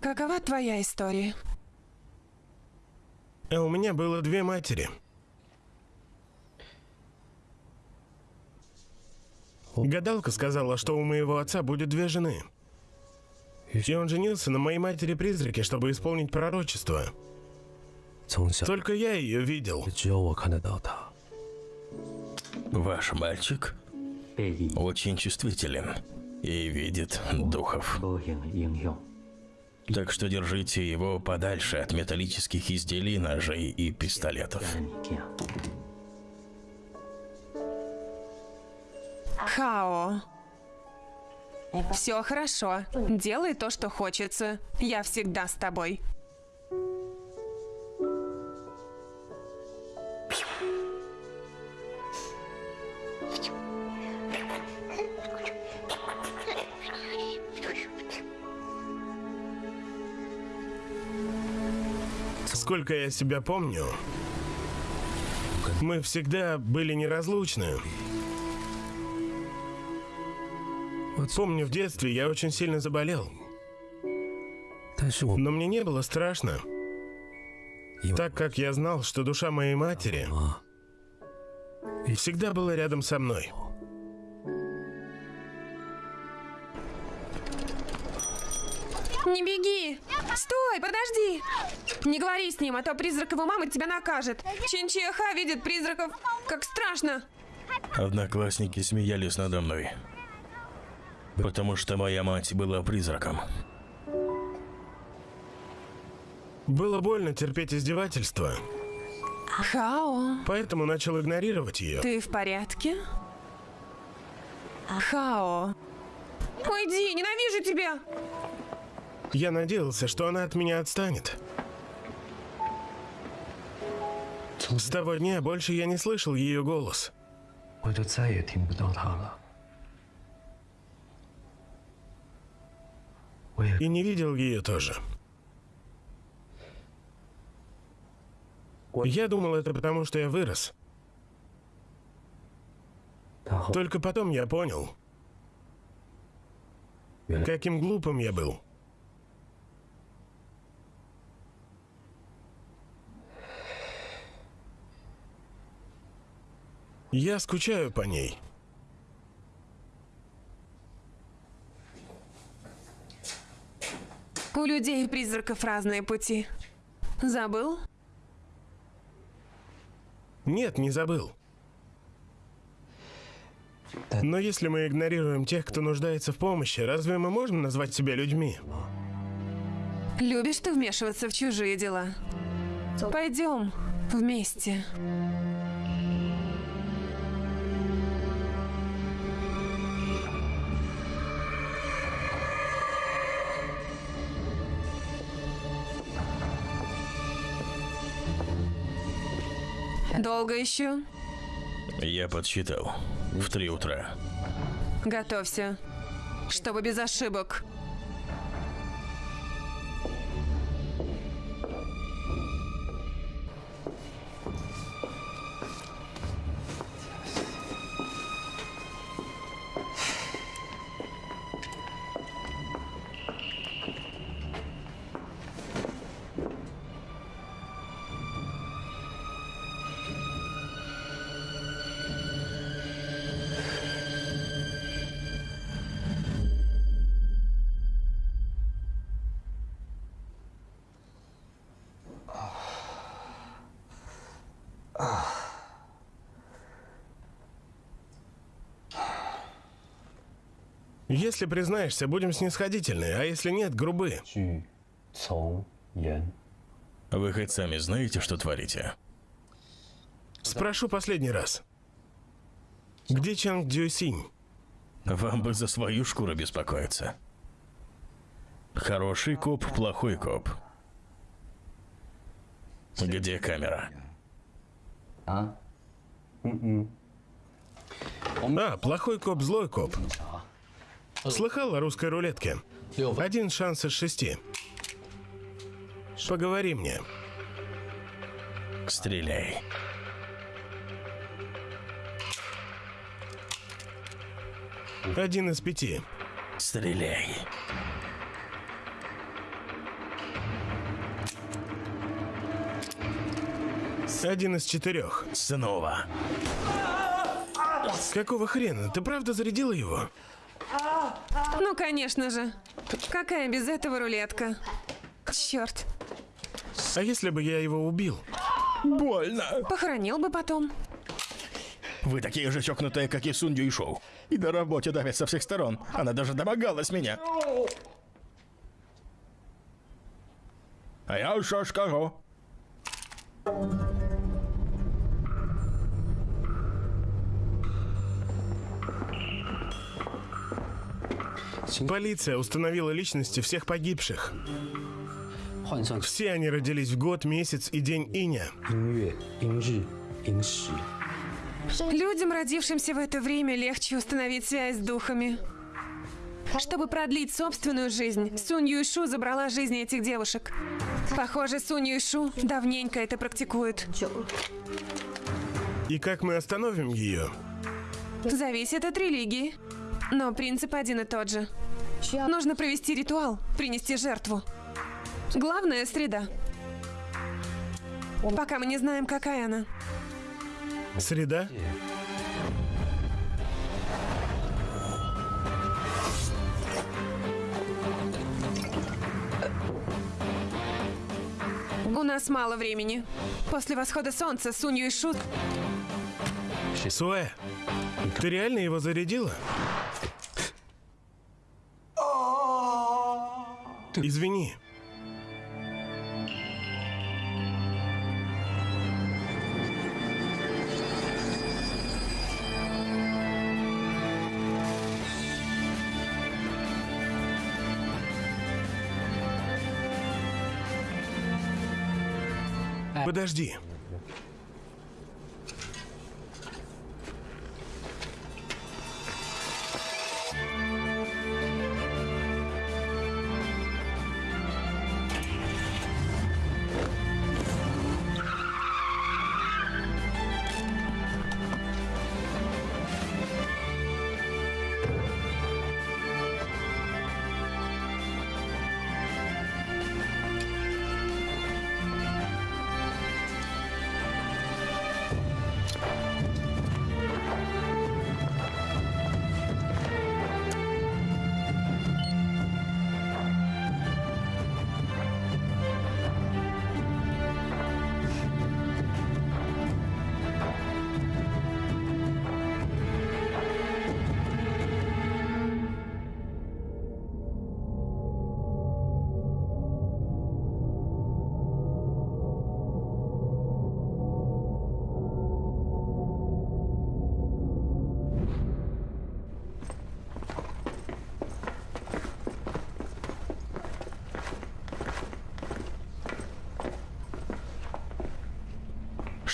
Какова твоя история? У меня было две матери. Гадалка сказала, что у моего отца будет две жены. И он женился на моей матери-призраке, чтобы исполнить пророчество. Только я ее видел. Ваш мальчик очень чувствителен и видит духов. Так что держите его подальше от металлических изделий, ножей и пистолетов. Хао. Все хорошо. Делай то, что хочется. Я всегда с тобой. Сколько я себя помню, мы всегда были неразлучны. Помню, в детстве я очень сильно заболел. Но мне не было страшно, так как я знал, что душа моей матери всегда была рядом со мной. Не беги! Стой, подожди! Не говори с ним, а то призрак его мамы тебя накажет. Чинчиха видит призраков. Как страшно! Одноклассники смеялись надо мной. Потому что моя мать была призраком. Было больно терпеть издевательства, Хао, поэтому начал игнорировать ее. ты в порядке? Хао. Уйди, ненавижу тебя! Я надеялся, что она от меня отстанет. С того дня больше я не слышал ее голос. 我就再也听不到他了。 И не видел ее тоже. Я думал, это потому, что я вырос. Только потом я понял, каким глупым я был. Я скучаю по ней. У людей и призраков разные пути. Забыл? Нет, не забыл. Но если мы игнорируем тех, кто нуждается в помощи, разве мы можем назвать себя людьми? Любишь ты вмешиваться в чужие дела? Пойдем вместе. Долго еще? Я подсчитал. В три утра. Готовься. Чтобы без ошибок. Если признаешься, будем снисходительны, а если нет, грубы. Вы хоть сами знаете, что творите? Спрошу последний раз. Где Чанг Дзюсинь? Вам бы за свою шкуру беспокоиться. Хороший коп, плохой коп. Где камера? А? А, плохой коп, злой коп. Слыхал о русской рулетке? Один шанс из шести. Поговори мне. Стреляй. Один из пяти. Стреляй. Один из четырех. Снова. Какого хрена? Ты правда зарядила его? Ну, конечно же. Какая без этого рулетка? Черт. А если бы я его убил? Больно. Похоронил бы потом. Вы такие же чокнутые, как и Сунь Юйшоу. И на работе давят со всех сторон. Она даже домогалась меня. А я что скажу? Полиция установила личности всех погибших. Все они родились в год, месяц и день иня. Людям, родившимся в это время, легче установить связь с духами. Чтобы продлить собственную жизнь, Сунь Юйшу забрала жизни этих девушек. Похоже, Сунь Юйшу давненько это практикует. И как мы остановим ее? Зависит от религии. Но принцип один и тот же. Нужно провести ритуал, принести жертву. Главное – среда. Пока мы не знаем, какая она. Среда? У нас мало времени. После восхода солнца Сунь Юйшу Суэ, ты реально его зарядила? Извини. Подожди.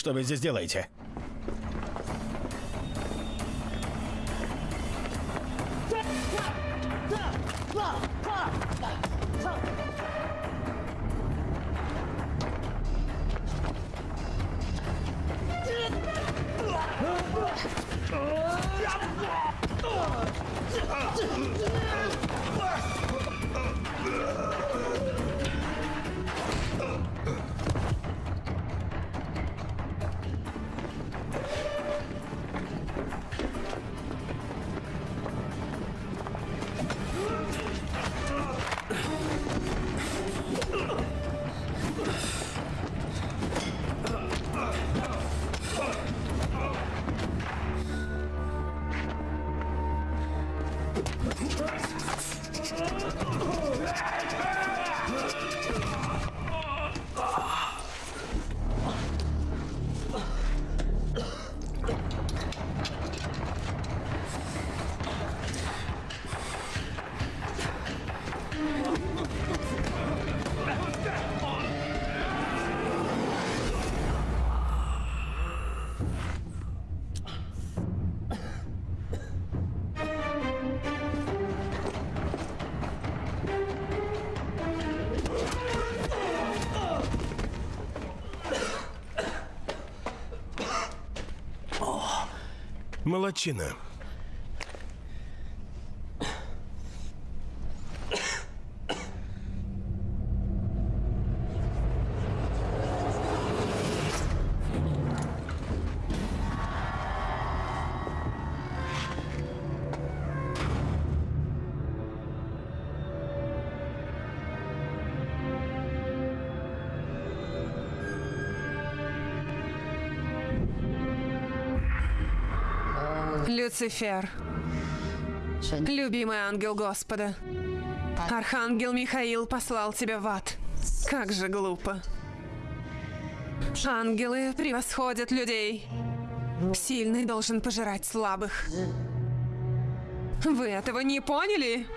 Что вы здесь делаете? Молодчина. Люцифер, 神 любимый ангел Господа. Архангел Михаил послал тебя в ад. Как же глупо. Ангелы превосходят людей. Сильный должен пожирать слабых. Вы этого не поняли?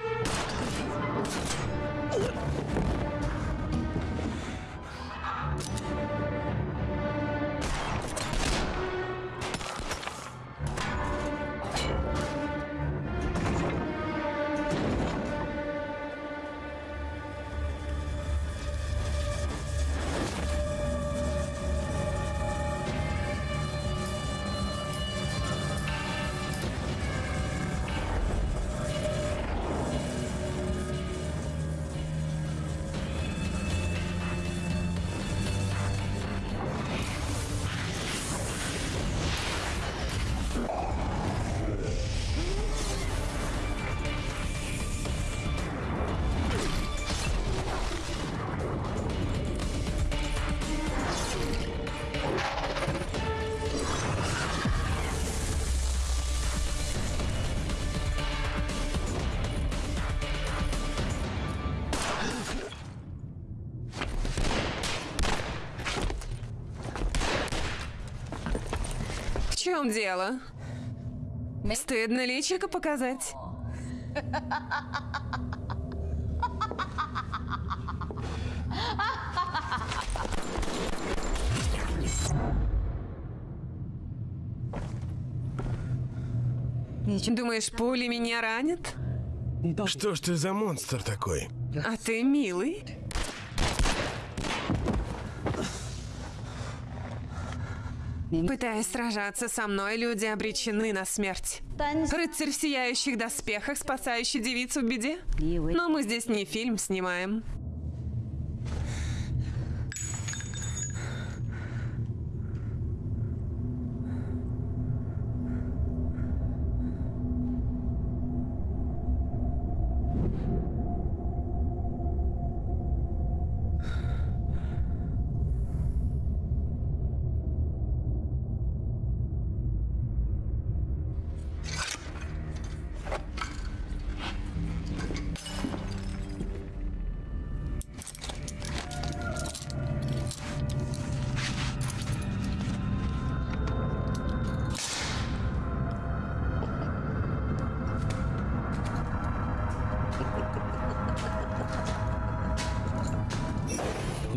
Чем дело? Стыдно личико показать? Думаешь, пули меня ранят? Что ж ты за монстр такой? А ты милый. Пытаясь сражаться со мной, люди обречены на смерть. Рыцарь в сияющих доспехах, спасающий девицу в беде? Но мы здесь не фильм снимаем.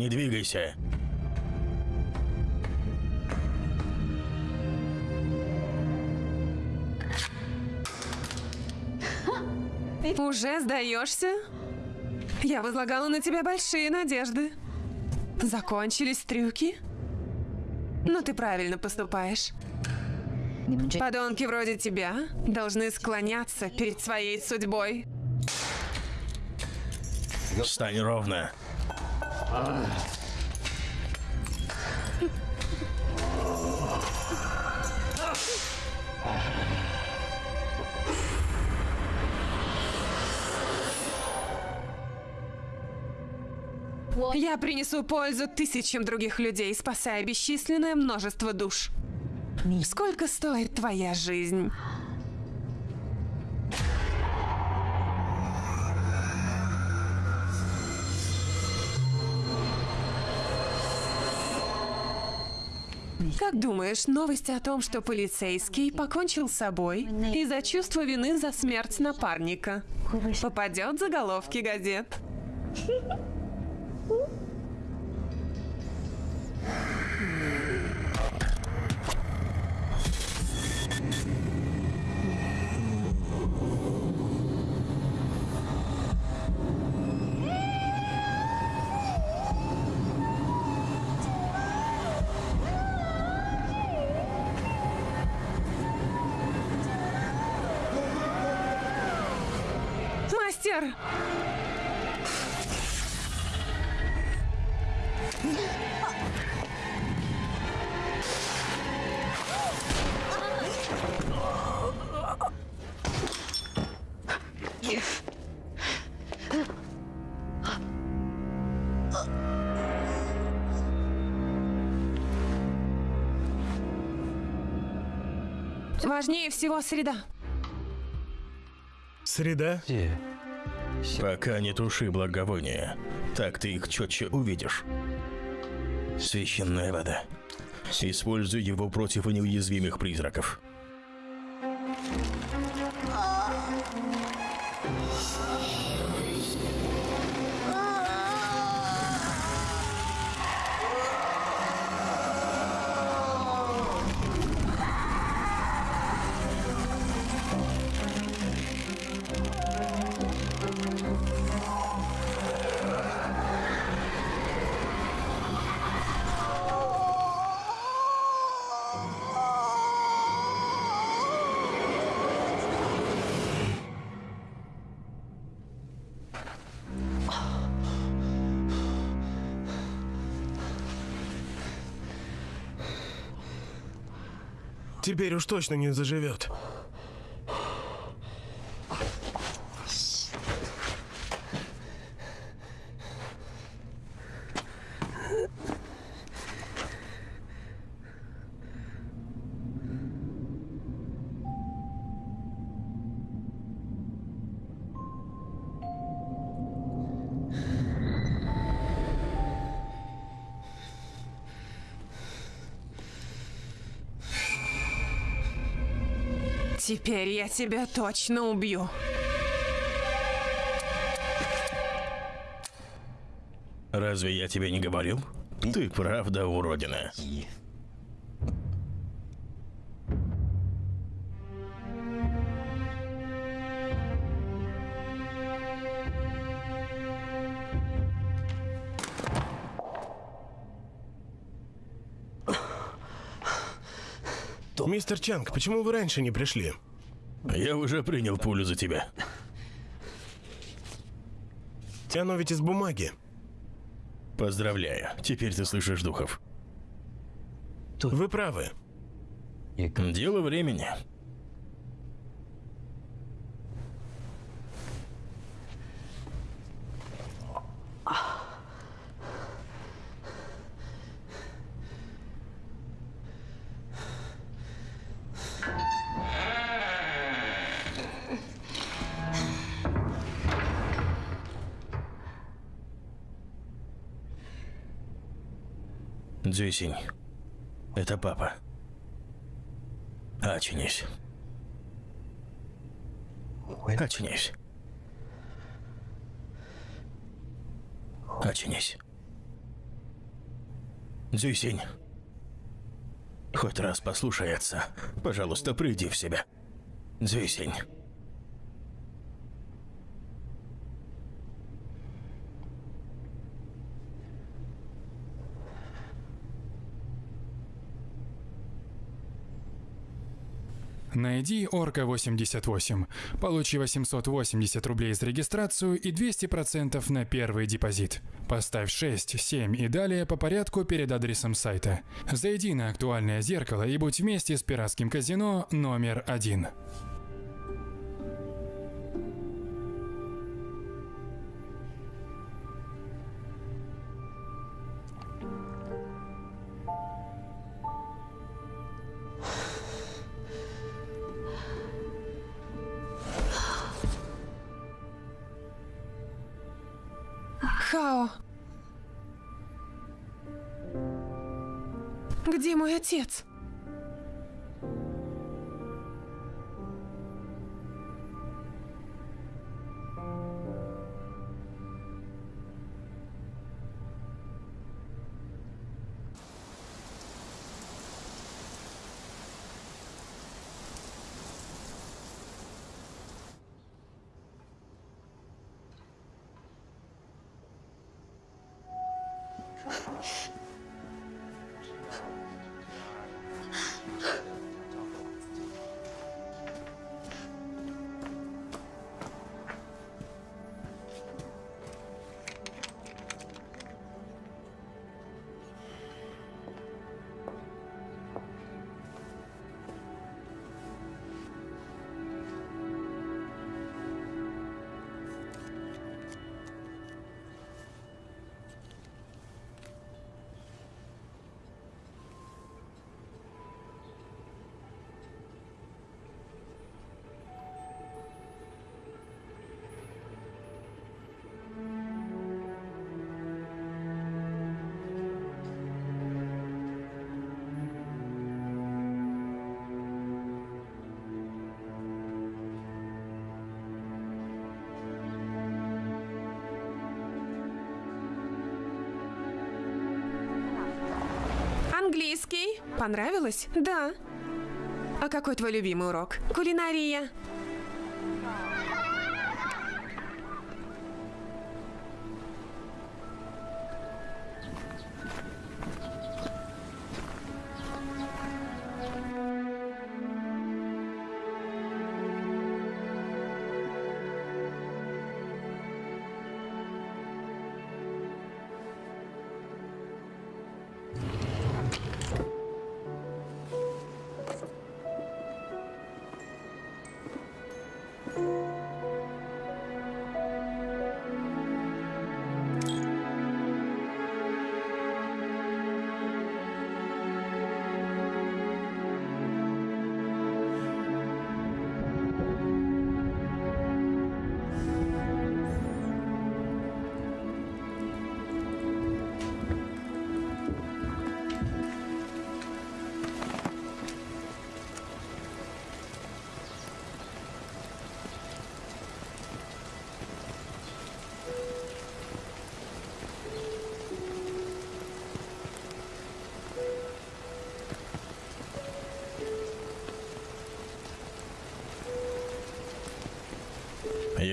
не двигайся. Уже сдаешься? Я возлагала на тебя большие надежды. Закончились трюки? Но ты правильно поступаешь. Подонки вроде тебя должны склоняться перед своей судьбой. Стань ровно. Я принесу пользу тысячам других людей, спасая бесчисленное множество душ. Сколько стоит твоя жизнь? Как думаешь, новость о том, что полицейский покончил с собой из-за чувства вины за смерть напарника, попадет в заголовки газет? Всего среда. Среда? 界 Пока не туши благовония. Так ты их четче увидишь. Священная вода. Используй его против неуязвимых призраков. Теперь уж точно не заживет. Теперь я тебя точно убью. Разве я тебе не говорил? Ты правда уродина. Мистер Чанг, почему вы раньше не пришли? Я уже принял пулю за тебя. Оно ведь из бумаги. Поздравляю. Теперь ты слышишь духов. Вы правы. Дело времени. Дзюсинь, это папа. Очнись. Очнись. Очнись. Дзюсинь. Хоть раз послушай отца. Пожалуйста, приди в себя. Дзюсинь. Найди Орка 88. Получи 880 рублей за регистрацию и 200% на первый депозит. Поставь 6, 7 и далее по порядку перед адресом сайта. Зайди на актуальное зеркало и будь вместе с пиратским казино номер один. Понравилось? Да. А какой твой любимый урок? Кулинария.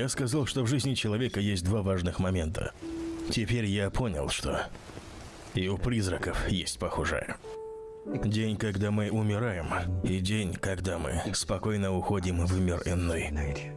Я сказал, что в жизни человека есть два важных момента. Теперь я понял, что и у призраков есть похожее. День, когда мы умираем, и день, когда мы спокойно уходим в мир иной.